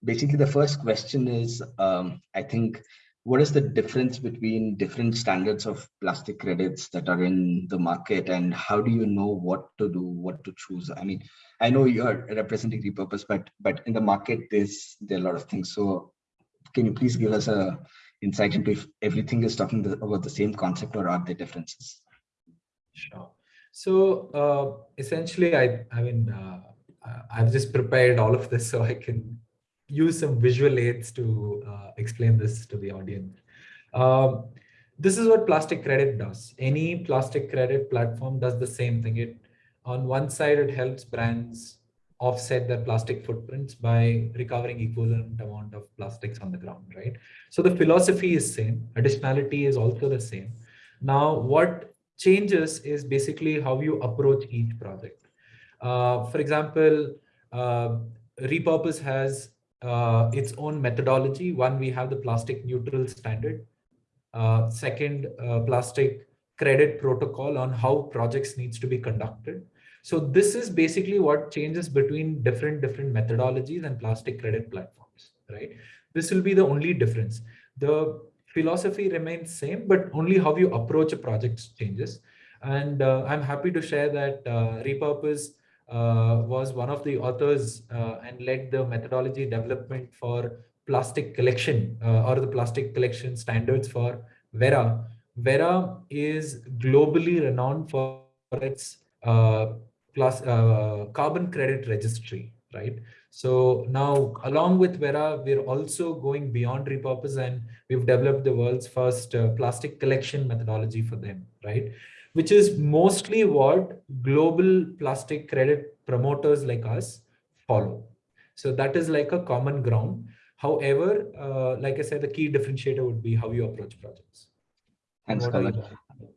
basically the first question is, um, I think, what is the difference between different standards of plastic credits that are in the market and how do you know what to do, what to choose? I mean, I know you're representing repurpose, but but in the market, there's there are a lot of things. So can you please give us a insight into if everything is talking about the same concept or are there differences? Sure. So uh, essentially, I, I mean, uh, I've just prepared all of this so I can use some visual aids to uh, explain this to the audience. Um, this is what plastic credit does. Any plastic credit platform does the same thing. It on one side, it helps brands offset their plastic footprints by recovering equivalent amount of plastics on the ground, right? So the philosophy is same. Additionality is also the same. Now, what changes is basically how you approach each project. Uh, for example, uh, Repurpose has uh, its own methodology. One, we have the plastic neutral standard. Second, plastic credit protocol on how projects needs to be conducted. So this is basically what changes between different different methodologies and plastic credit platforms, right? This will be the only difference. The philosophy remains same, but only how you approach a project changes. And uh, I'm happy to share that uh, Repurpose was one of the authors uh, and led the methodology development for plastic collection uh, or the plastic collection standards for Verra. Verra is globally renowned for its uh, plus uh, carbon credit registry, right? So now along with Verra we're also going beyond repurpose and we've developed the world's first uh, plastic collection methodology for them, right? Which is mostly what global plastic credit promoters like us follow. So that is like a common ground. However, uh, like I said, the key differentiator would be how you approach projects. Thanks, Colin.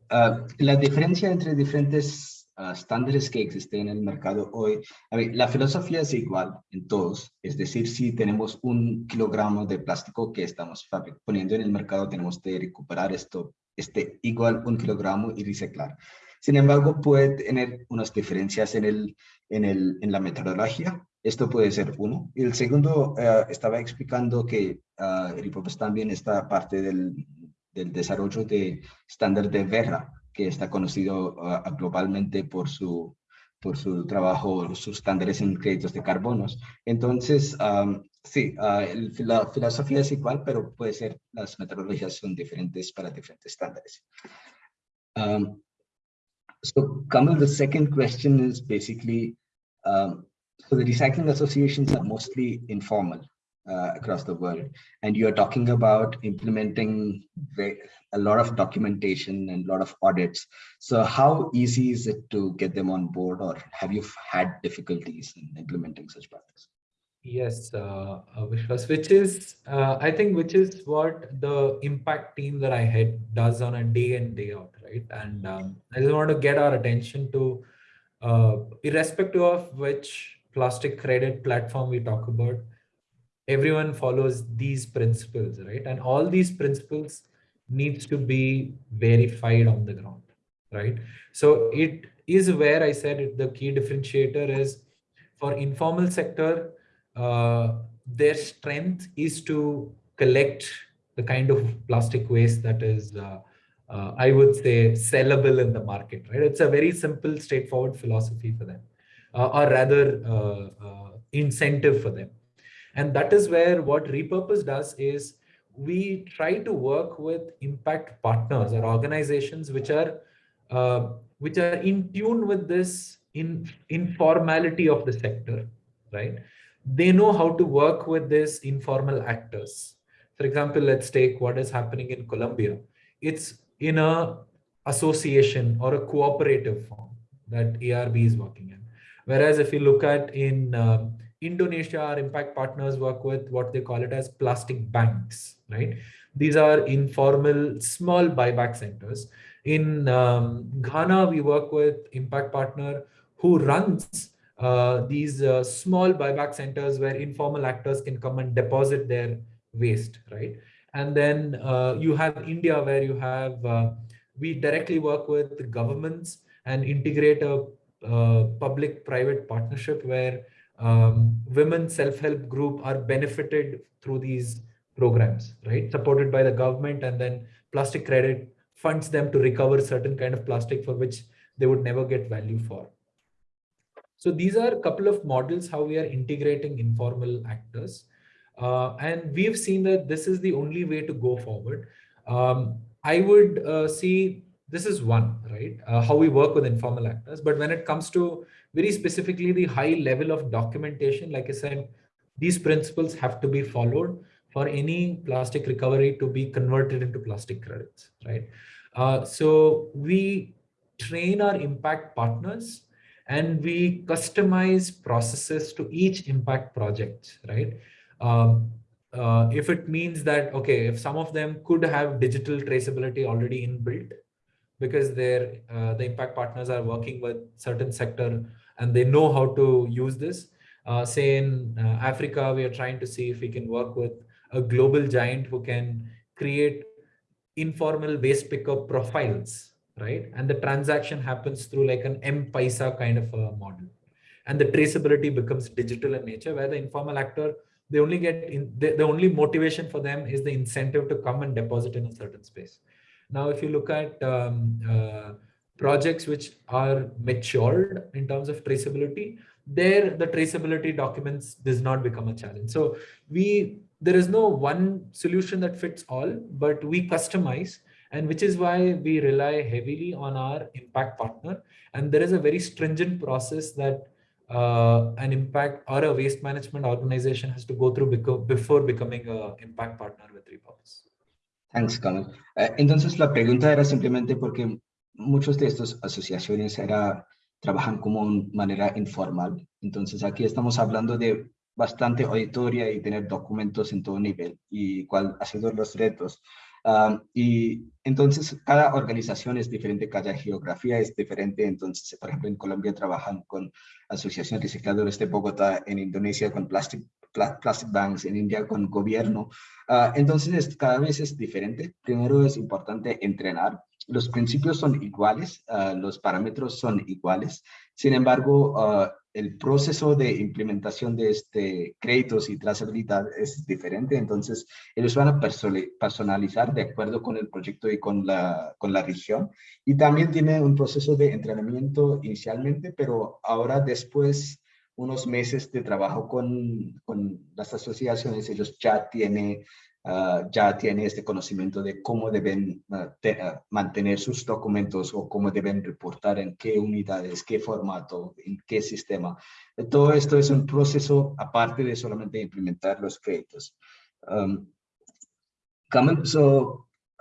Uh, la diferencia entre diferentes uh, estándares que existen en el mercado hoy, a ver, la filosofía es igual en todos, es decir, si tenemos un kilogramo de plástico que estamos poniendo en el mercado, tenemos que recuperar esto, este igual un kilogramo y reciclar. Sin embargo, puede tener unas diferencias en, el, en, el, en la metodología. Esto puede ser uno. Y el segundo, uh, estaba explicando que uh, también está parte del, del desarrollo de estándar de Verra, que está conocido uh, globalmente por su, por su trabajo, sus estándares en créditos de carbonos. Entonces, um, sí, uh, la filosofía es igual, pero puede ser, las metodologías son diferentes para. Um, so, Kamal, the second question is basically, um, so the recycling associations are mostly informal uh, across the world. And you're talking about implementing a lot of documentation and a lot of audits. So how easy is it to get them on board or have you had difficulties in implementing such projects? Yes, uh, uh which is, uh, I think, which is what the impact team that I head does on a day in, day out, right? And um, I just want to get our attention to, uh, irrespective of which plastic credit platform we talk about, everyone follows these principles, right? And all these principles needs to be verified on the ground, right? So it is where I said it, the key differentiator is for informal sector, uh, their strength is to collect the kind of plastic waste that is, uh, uh, I would say, sellable in the market, right? It's a very simple, straightforward philosophy for them, uh, or rather uh, incentive for them and that is where what repurpose does is we try to work with impact partners or organizations which are which are in tune with this in informality of the sector, right? They know how to work with this informal actors. For example, let's take what is happening in Colombia. It's in a association or a cooperative form that ARB is working in. Whereas if you look at in uh, Indonesia, our impact partners work with what they call it as plastic banks, right? These are informal, small buyback centers. In um, Ghana, we work with impact partner who runs uh, these uh, small buyback centers where informal actors can come and deposit their waste, right? And then uh, you have India where you have, uh, we directly work with governments and integrate a uh, public-private partnership where um, women self-help group are benefited through these programs, right? Supported by the government and then plastic credit funds them to recover certain kind of plastic for which they would never get value for. So these are a couple of models how we are integrating informal actors. Uh, and we've seen that this is the only way to go forward. Um, I would uh, see this is one, right? Uh, how we work with informal actors. But when it comes to very specifically the high level of documentation, like I said, these principles have to be followed for any plastic recovery to be converted into plastic credits, right? Uh, so we train our impact partners and we customize processes to each impact project, right? Um, uh, if it means that, okay, if some of them could have digital traceability already inbuilt because their uh, the impact partners are working with certain sector and they know how to use this. Uh, say in uh, Africa, we are trying to see if we can work with a global giant who can create informal waste pickup profiles, right? And the transaction happens through like an M-Paisa kind of a model. And the traceability becomes digital in nature where the informal actor, they only get in, the, the only motivation for them is the incentive to come and deposit in a certain space. Now, if you look at um, uh, projects which are matured in terms of traceability, there the traceability documents does not become a challenge. So we there is no one solution that fits all, but we customize and which is why we rely heavily on our impact partner. And there is a very stringent process that uh, an impact or a waste management organization has to go through before becoming an impact partner with Repurpose. Thanks, Kamal. Uh, entonces, la pregunta era simplemente porque muchos de estas asociaciones era, trabajan como manera informal. Entonces, aquí estamos hablando de bastante auditoria y tener documentos en todo nivel y cuál ha sido los retos. Y entonces cada organización es diferente, cada geografía es diferente. Entonces, por ejemplo, en Colombia trabajan con Asociación Recicladores de Bogotá, en Indonesia con Plastic, Plastic Banks, en India con gobierno. Uh, entonces, cada vez es diferente. Primero es importante entrenar. Los principios son iguales, uh, los parámetros son iguales. Sin embargo, uh, el proceso de implementación de este créditos y trazabilidad es diferente, entonces ellos van a personalizar de acuerdo con el proyecto y con la, con la región. Y también tiene un proceso de entrenamiento inicialmente, pero ahora después unos meses de trabajo con, con las asociaciones, ellos ya tienen Ah, ya tiene este conocimiento de cómo deben ah, mantener sus documentos o cómo deben reportar en qué unidades, qué formato, en qué sistema. Todo esto es un proceso aparte de solamente implementar los créditos. Um,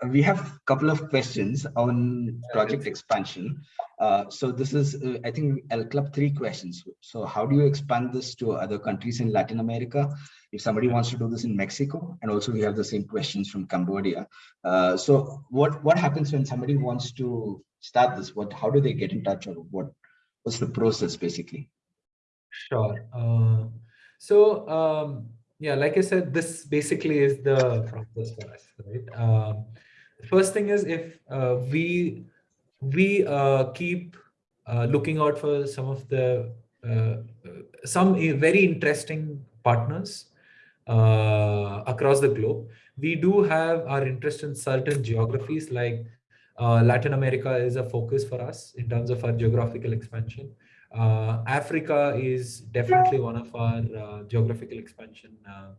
we have a couple of questions on project expansion. Uh, so this is, uh, I think I'll club three questions. So how do you expand this to other countries in Latin America? If somebody wants to do this in Mexico, and also we have the same questions from Cambodia. Uh, so what, what happens when somebody wants to start this? What, how do they get in touch or what, what's the process basically? Sure. Uh, so um, yeah, like I said, this basically is the process for us, right? Um, first thing is if uh, we we uh, keep uh, looking out for some of the uh, some very interesting partners uh, across the globe. We do have our interest in certain geographies like uh, Latin America is a focus for us in terms of our geographical expansion. Africa is definitely one of our geographical expansion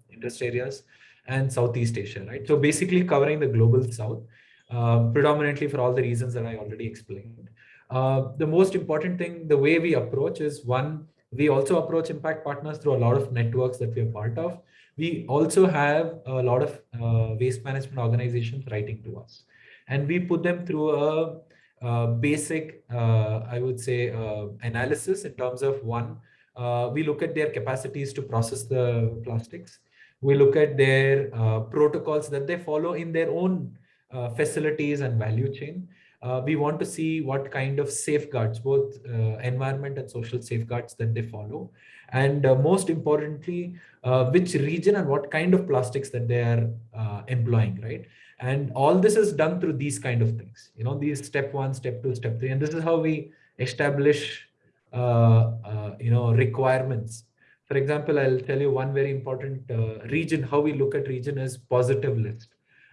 interest areas and Southeast Asia, right? So basically covering the global South, uh, predominantly for all the reasons that I already explained. Uh, the most important thing, the way we approach is one, we also approach impact partners through a lot of networks that we are part of. We also have a lot of uh, waste management organizations writing to us and we put them through a, a basic, uh, I would say, uh, analysis in terms of one, uh, we look at their capacities to process the plastics we look at their uh, protocols that they follow in their own uh, facilities and value chain. Uh, we want to see what kind of safeguards, both uh, environment and social safeguards that they follow. And uh, most importantly, uh, which region and what kind of plastics that they are employing, right? And all this is done through these kind of things, you know, these step one, step two, step three. And this is how we establish, you know, requirements for example, I'll tell you one very important uh, region, how we look at region is positive list.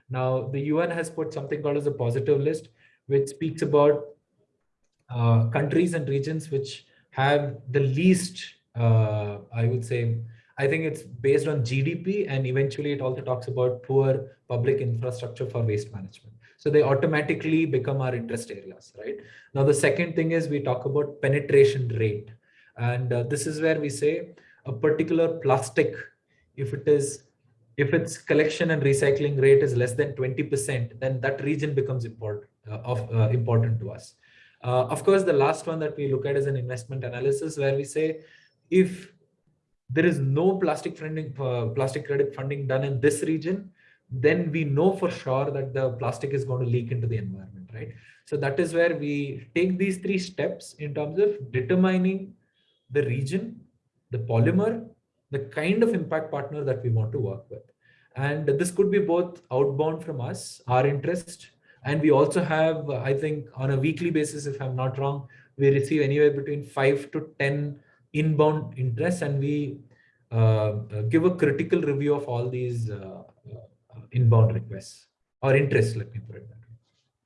Now, the UN has put something called as a positive list, which speaks about uh, countries and regions which have the least, uh, I would say, I think it's based on GDP and eventually it also talks about poor public infrastructure for waste management. So they automatically become our interest areas, right? Now, the second thing is we talk about penetration rate. And uh, this is where we say a particular plastic, if it is, if its collection and recycling rate is less than 20%, then that region becomes important, uh, of, uh, important to us. Uh, of course, the last one that we look at is an investment analysis where we say, if there is no plastic funding, uh, plastic credit funding done in this region, then we know for sure that the plastic is going to leak into the environment, right? So that is where we take these three steps in terms of determining the region, the polymer, the kind of impact partner that we want to work with. And this could be both outbound from us, our interest, and we also have, I think on a weekly basis, if I'm not wrong, we receive anywhere between five to 10 inbound interests and we uh, give a critical review of all these uh, uh, inbound requests or interests, let me put it that way.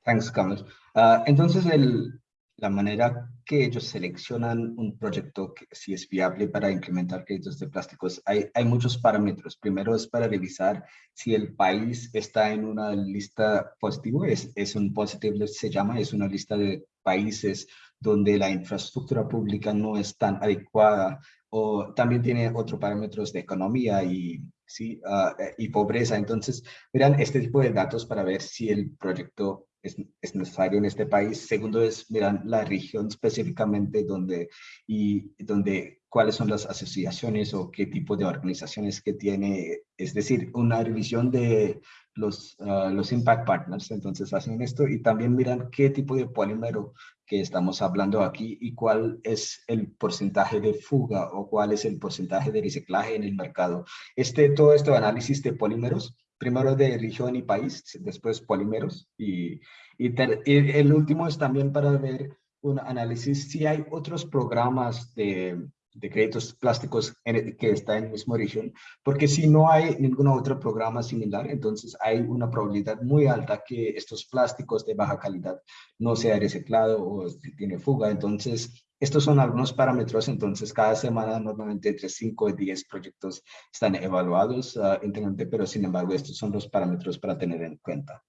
Thanks, Kamal. Uh, entonces, el, la manera que ellos seleccionan un proyecto que si es viable para implementar créditos de plásticos, hay, hay muchos parámetros. Primero es para revisar si el país está en una lista positiva, es, es un positive se llama, es una lista de países donde la infraestructura pública no es tan adecuada o también tiene otros parámetros de economía y, ¿sí? Uh, y pobreza. Entonces, miran este tipo de datos para ver si el proyecto es, es, necesario en este país. Segundo es, miran la región específicamente donde, y donde cuáles son las asociaciones o qué tipo de organizaciones que tiene, es decir, una revisión de los, uh, los impact partners, entonces hacen esto y también miran qué tipo de polímero que estamos hablando aquí y cuál es el porcentaje de fuga o cuál es el porcentaje de reciclaje en el mercado. Este, todo este análisis de polímeros, primero de región y país, después polímeros y, el último es también para ver un análisis si hay otros programas de de créditos plásticos en que está en el mismo origen, porque si no hay ningún otro programa similar, entonces hay una probabilidad muy alta que estos plásticos de baja calidad no sea reciclado o tiene fuga. Entonces, estos son algunos parámetros, entonces cada semana normalmente entre 5 y 10 proyectos están evaluados uh, internamente, pero sin embargo estos son los parámetros para tener en cuenta.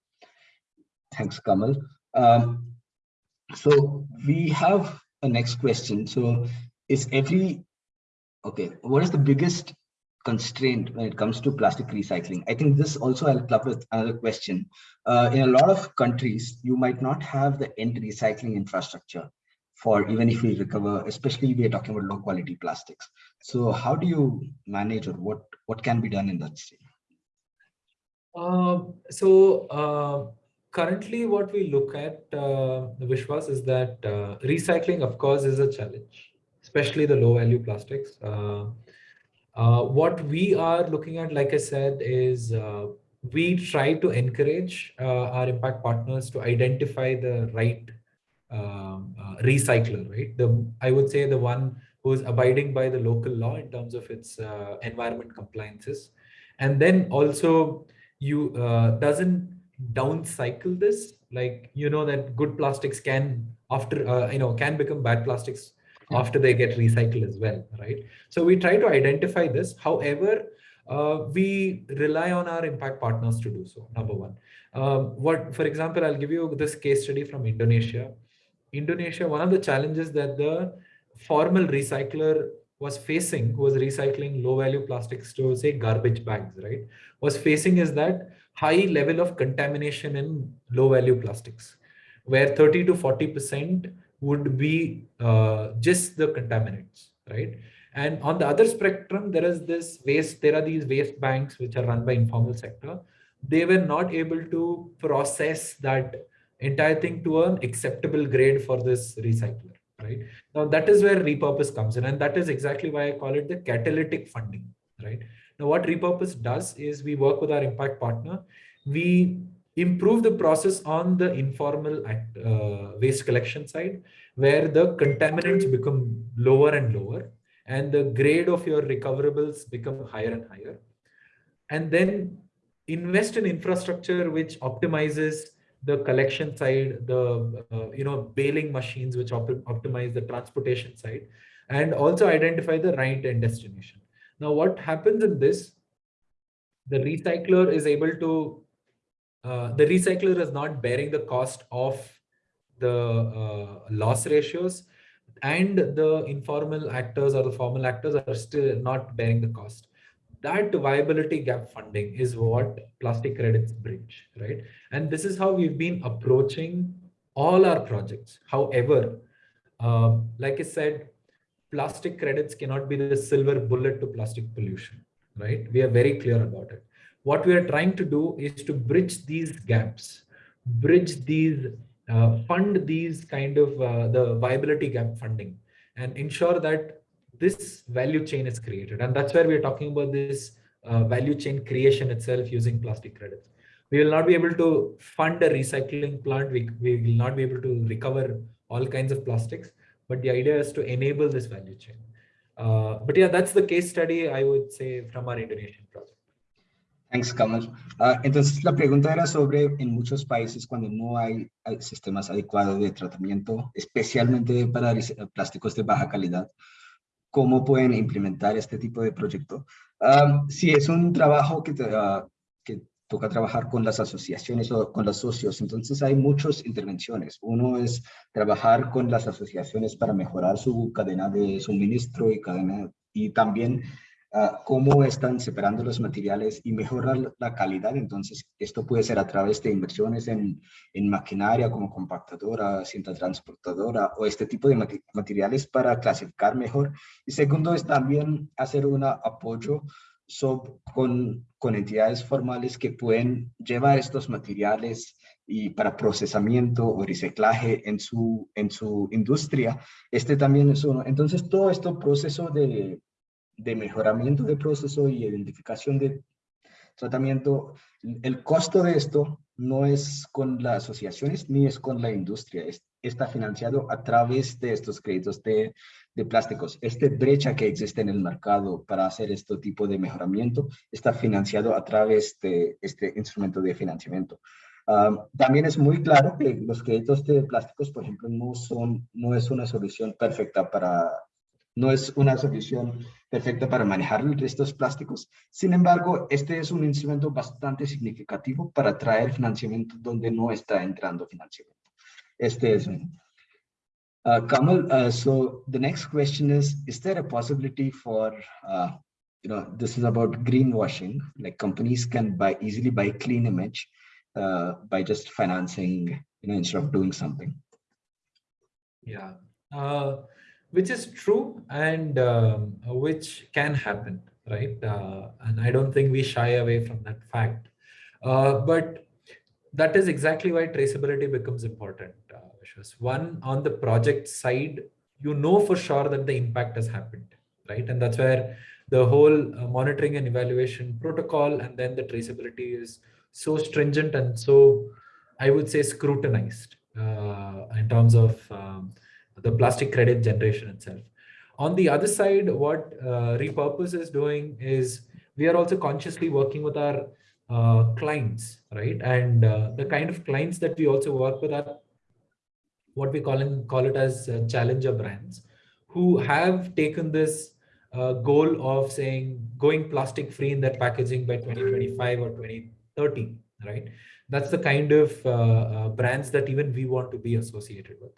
Thanks, Kamal. Um, so we have a next question. So is every, okay, what is the biggest constraint when it comes to plastic recycling? I think this also I'll club with another question. Uh, in a lot of countries, you might not have the end recycling infrastructure for even if we recover, especially we are talking about low quality plastics. So how do you manage or what, what can be done in that state? Uh, so uh, currently what we look at, uh, Vishwas, is that uh, recycling, of course, is a challenge especially the low value plastics. Uh, uh, what we are looking at, like I said, is uh, we try to encourage our impact partners to identify the right um, uh, recycler, right? The I would say the one who is abiding by the local law in terms of its uh, environment compliances, and then also you doesn't downcycle this like you know that good plastics can after you know can become bad plastics after they get recycled as well, right? So we try to identify this. However, uh, we rely on our impact partners to do so, number one. Um, what, for example, I'll give you this case study from Indonesia. Indonesia, one of the challenges that the formal recycler was facing, who was recycling low value plastics to say garbage bags, right, was facing is that high level of contamination in low value plastics, where 30 to 40% would be uh, just the contaminants, right? And on the other spectrum, there is this waste, there are these waste banks which are run by informal sector. They were not able to process that entire thing to an acceptable grade for this recycler, right? Now that is where repurpose comes in. And that is exactly why I call it the catalytic funding, right? Now what repurpose does is we work with our impact partner. We improve the process on the informal act, uh, waste collection side, where the contaminants become lower and lower, and the grade of your recoverables become higher and higher. And then invest in infrastructure which optimizes the collection side, the uh, you know baling machines which op optimize the transportation side, and also identify the right end destination. Now, what happens in this, the recycler is able to, uh, the recycler is not bearing the cost of the uh, loss ratios and the informal actors or the formal actors are still not bearing the cost. That viability gap funding is what plastic credits bridge, right? And this is how we've been approaching all our projects. However, uh, like I said, plastic credits cannot be the silver bullet to plastic pollution, right? We are very clear about it. What we are trying to do is to bridge these gaps, bridge these uh, fund these kind of uh, the viability gap funding and ensure that this value chain is created. And that's where we're talking about this uh, value chain creation itself using plastic credits. We will not be able to fund a recycling plant. We, we will not be able to recover all kinds of plastics, but the idea is to enable this value chain. Uh, but yeah, that's the case study, I would say, from our Indonesian project. Thanks, Kamal. Uh, entonces, la pregunta era sobre en muchos países cuando no hay, hay, sistemas adecuados de tratamiento, especialmente para plásticos de baja calidad, ¿cómo pueden implementar este tipo de proyecto? Um, si es un trabajo uh, que toca trabajar con las asociaciones o con los socios, entonces hay muchas intervenciones. Uno es trabajar con las asociaciones para mejorar su cadena de suministro y cadena y también uh, cómo están separando los materiales y mejorar la calidad. Entonces, esto puede ser a través de inversiones en, en maquinaria como compactadora, cinta transportadora o este tipo de materiales para clasificar mejor. Y segundo es también hacer un apoyo con, con, entidades formales que pueden llevar estos materiales y para procesamiento o reciclaje en su, en su industria. Este también es uno. Entonces, todo este proceso de, de mejoramiento de proceso y identificación de tratamiento, el costo de esto no es con las asociaciones ni es con la industria, es, está financiado a través de estos créditos de, de plásticos. Este brecha que existe en el mercado para hacer este tipo de mejoramiento está financiado a través de este instrumento de financiamiento. Um, también es muy claro que los créditos de plásticos, por ejemplo, no, son, no es una solución perfecta para, no es una solución perfecta para manejar estos plásticos. Sin embargo, este es un instrumento bastante significativo para traer financiamiento donde no está entrando financiamiento. Este es un... Uh, Kamal, uh, so the next question is, is there a possibility for, uh, you know, this is about greenwashing, like companies can buy easily buy clean image uh, by just financing, you know, instead of doing something? Yeah. Which is true and um, which can happen, right? Uh, and I don't think we shy away from that fact. Uh, but that is exactly why traceability becomes important. Uh, One, on the project side, you know for sure that the impact has happened, right? And that's where the whole uh, monitoring and evaluation protocol and then the traceability is so stringent and so, I would say, scrutinized uh, in terms of um, the plastic credit generation itself. On the other side, what uh, Repurpose is doing is we are also consciously working with our uh, clients, right? And uh, the kind of clients that we also work with are what we call, in, call it as uh, challenger brands who have taken this uh, goal of saying going plastic free in their packaging by 2025 or 2030, right? That's the kind of uh, brands that even we want to be associated with.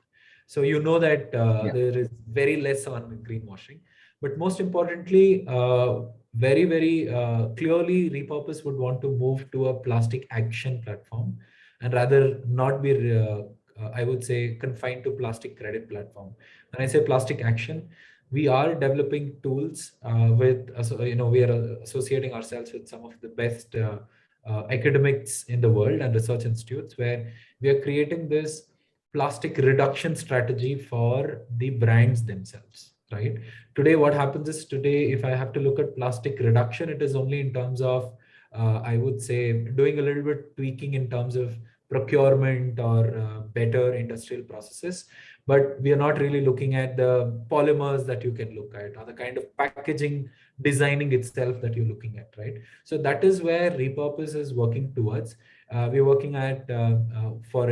So you know that uh, yeah. there is very less on greenwashing. But most importantly, uh, very, very uh, clearly, Repurpose would want to move to a plastic action platform and rather not be, uh, uh, I would say, confined to plastic credit platform. When I say plastic action, we are developing tools uh, with, you know, we are associating ourselves with some of the best academics in the world and research institutes where we are creating this plastic reduction strategy for the brands themselves right? Today what happens is today if i have to look at plastic reduction it is only in terms of uh, i would say doing a little bit tweaking in terms of procurement or uh, better industrial processes. But we are not really looking at the polymers that you can look at or the kind of packaging designing itself that you're looking at right? So that is where repurpose is working towards we're working at uh, uh, for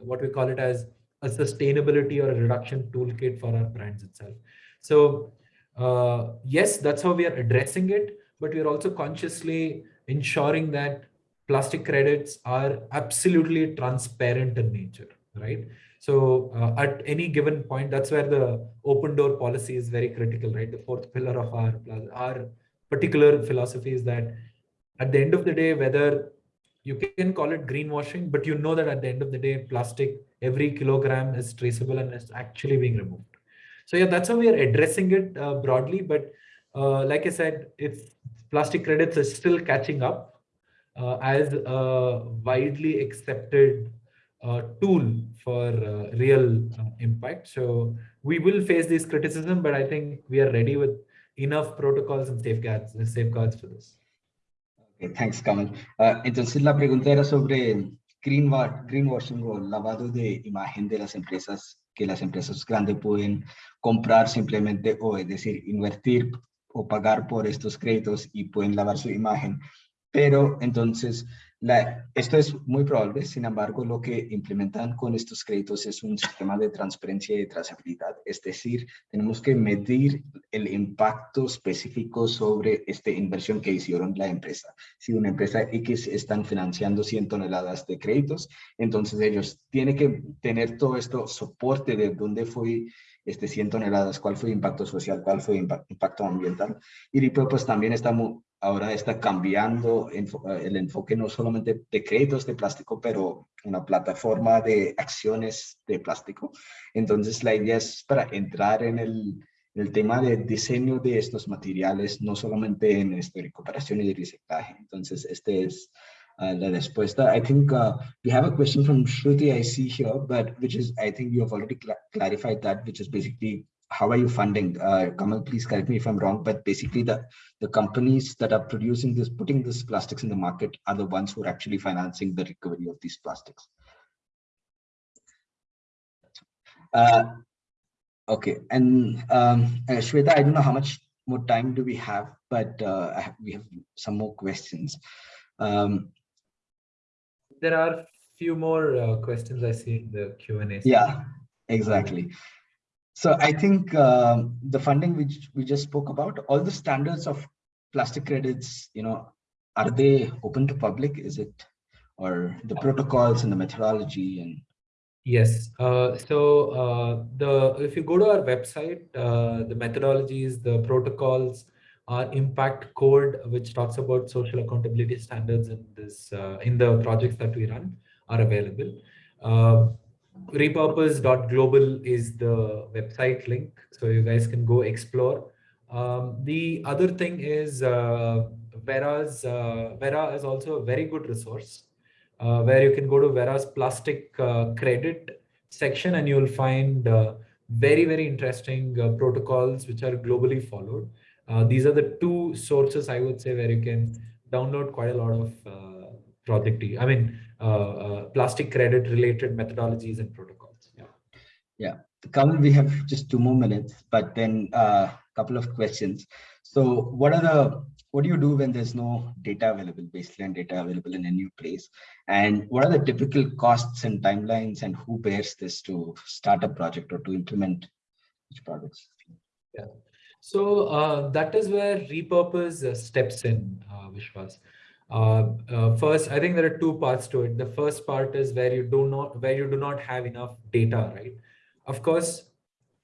what we call it as a sustainability or a reduction toolkit for our brands itself. So uh, yes, that's how we are addressing it, but we are also consciously ensuring that plastic credits are absolutely transparent in nature, right? So uh, at any given point, that's where the open door policy is very critical, right? The fourth pillar of our, our particular philosophy is that at the end of the day, whether you can call it greenwashing, but you know that at the end of the day, plastic, every kilogram is traceable and is actually being removed. So yeah, that's how we are addressing it uh, broadly. But uh, like I said, if plastic credits are still catching up uh, as a widely accepted uh, tool for uh, real uh, impact. So we will face this criticism, but I think we are ready with enough protocols and safeguards, safeguards for this. Thanks, Kamal. entonces la pregunta era sobre greenwashing o lavado de imagen de las empresas que las empresas grandes pueden comprar simplemente o es decir, invertir o pagar por estos créditos y pueden lavar su imagen. Pero entonces esto es muy probable, sin embargo, lo que implementan con estos créditos es un sistema de transparencia y trazabilidad, es decir, tenemos que medir el impacto específico sobre esta inversión que hicieron la empresa. Si una empresa X están financiando 100 toneladas de créditos, entonces ellos tienen que tener todo esto soporte de dónde fue este 100 toneladas, cuál fue el impacto social, cuál fue el impacto ambiental. Y pues también estamos ahora está cambiando eh, el enfoque no solamente de créditos de plástico, pero una plataforma de acciones de plástico. Entonces la idea es para entrar en el, el tema de diseño de estos materiales, no solamente en esta recuperación y reciclaje. Entonces, este es uh, la respuesta. I think uh, we have a question from Shruti I see here, but which is, I think you have already cl clarified that, which is basically how are you funding? Uh, Kamal, please correct me if I'm wrong, but basically the, the companies that are producing this, putting this plastics in the market are the ones who are actually financing the recovery of these plastics. Uh, okay, and um, uh, Shweta, I don't know how much more time do we have, but uh, have, we have some more questions. Um, there are a few more uh, questions I see in the Q&A. Yeah, exactly. So I think um, the funding which we just spoke about, all the standards of plastic credits, you know, are they open to public? Is it, or the protocols and the methodology and? Yes. Uh, so uh, the if you go to our website, uh, the methodologies, the protocols, our impact code, which talks about social accountability standards in this uh, in the projects that we run, are available. Repurpose.global is the website link so you guys can go explore. Um, the other thing is uh, Verra's uh, Verra is also a very good resource uh, where you can go to Verra's plastic uh, credit section and you'll find uh, very very interesting uh, protocols which are globally followed. These are the two sources I would say where you can download quite a lot of project I mean plastic credit related methodologies and protocols. Yeah. Yeah. Kamal, we have just two more minutes, but then a uh, couple of questions. So what are the what do you do when there's no data available, baseline data available in a new place? And what are the typical costs and timelines and who bears this to start a project or to implement which projects? Yeah. So uh, that is where repurpose uh, steps in, uh, Vishwas. Uh, uh, first, I think there are two parts to it. The first part is where you do not where you do not have enough data, right? Of course,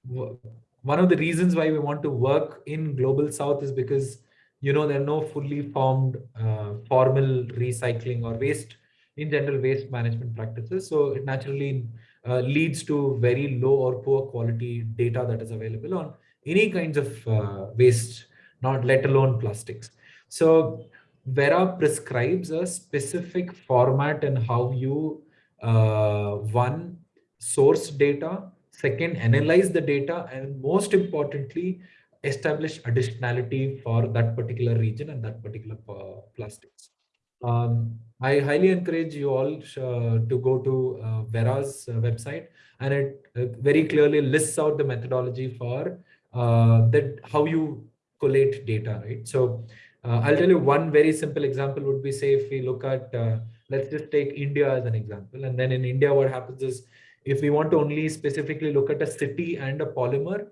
one of the reasons why we want to work in global south is because you know there are no fully formed uh, formal recycling or waste in general waste management practices. So it naturally uh, leads to very low or poor quality data that is available on any kinds of uh, waste, not let alone plastics. So Verra prescribes a specific format and how you uh, one source data, second analyze the data, and most importantly establish additionality for that particular region and that particular uh, plastics. Um, I highly encourage you all uh, to go to uh, Verra's uh, website and it uh, very clearly lists out the methodology for uh, that how you collate data, right? So uh, I'll tell you one very simple example would be say if we look at, uh, let's just take India as an example. And then in India, what happens is if we want to only specifically look at a city and a polymer,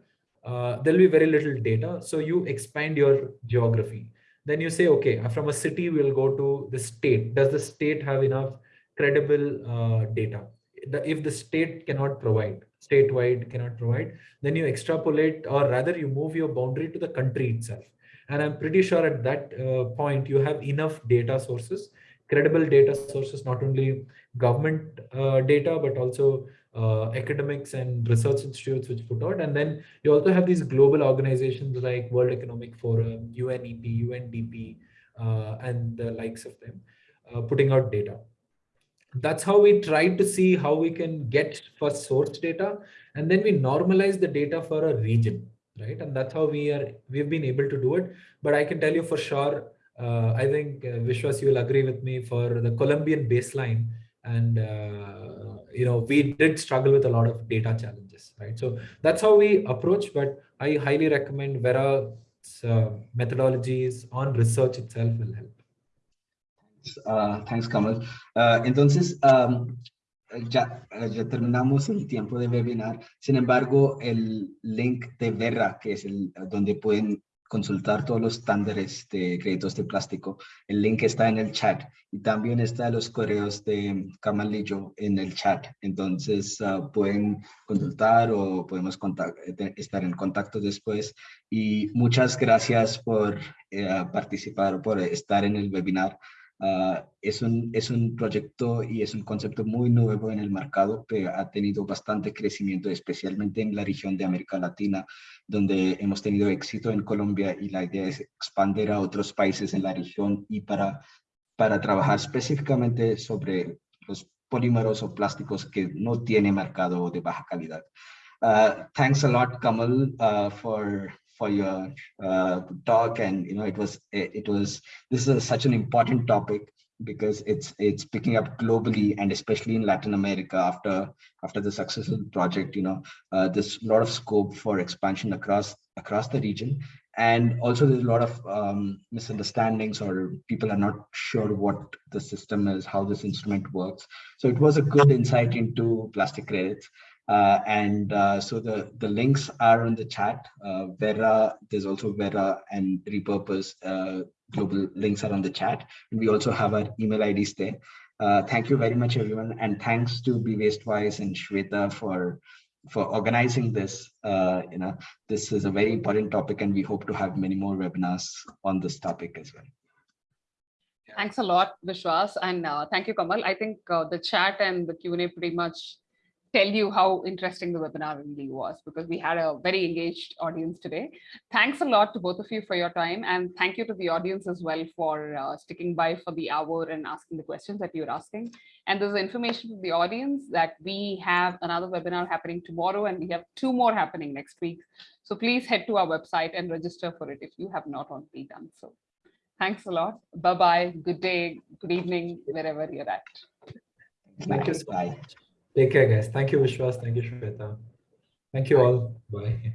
uh, there'll be very little data. So you expand your geography. Then you say, okay, from a city, we'll go to the state. Does the state have enough credible uh, data? If the state cannot provide, statewide cannot provide, then you extrapolate or rather you move your boundary to the country itself. And I'm pretty sure at that uh, point, you have enough data sources, credible data sources, not only government uh, data, but also uh, academics and research institutes which put out. And then you also have these global organizations like World Economic Forum, UNEP, UNDP, uh, and the likes of them uh, putting out data. That's how we tried to see how we can get first source data, and then we normalize the data for a region, right? And that's how we are we've been able to do it. But I can tell you for sure, uh, I think uh, Vishwas, you will agree with me for the Colombian baseline. And uh, you know we did struggle with a lot of data challenges right? So that's how we approach. But i highly recommend Verra uh, methodologies on research itself will help. Uh, thanks kamal. Uh, entonces um, ya, terminamos el tiempo de webinar sin embargo el link de Verra que es el donde pueden consultar todos los estándares de créditos de plástico. El link está en el chat y también está los correos de Camalillo en el chat. Entonces uh, pueden consultar o podemos estar en contacto después. Y muchas gracias por uh, participar, por estar en el webinar. Uh, es, un, es un proyecto y es un concepto muy nuevo en el mercado que ha tenido bastante crecimiento, especialmente en la región de América Latina, donde hemos tenido éxito en Colombia y la idea es expandir a otros países en la región y para, para trabajar específicamente sobre los polímeros o plásticos que no tiene mercado de baja calidad. Uh, thanks a lot, Kamal, uh, for for your uh, talk and you know it was it was this is such an important topic because it's it's picking up globally and especially in Latin America after after the successful project you know uh, there's a lot of scope for expansion across across the region. And also there's a lot of um, misunderstandings or people are not sure what the system is how this instrument works. So it was a good insight into plastic credits uh, and uh, so the, the links are in the chat. Uh, Verra, there's also Verra and Repurpose uh, global links are on the chat. And we also have our email IDs there. Uh, thank you very much, everyone. And thanks to Be Wastewise and Shweta for for organizing this. Uh, you know, this is a very important topic and we hope to have many more webinars on this topic as well. Thanks a lot, Vishwas, and thank you, Kamal. I think the chat and the Q&A pretty much tell you how interesting the webinar really was because we had a very engaged audience today. Thanks a lot to both of you for your time and thank you to the audience as well for uh, sticking by for the hour and asking the questions that you're asking. And there's information to the audience that we have another webinar happening tomorrow and we have two more happening next week. So please head to our website and register for it if you have not already done so. Thanks a lot. Bye-bye. Good day, good evening, wherever you're at. Thank you so much. Take care, guys. Thank you, Vishwas. Thank you, Shweta. Thank you Bye. all. Bye.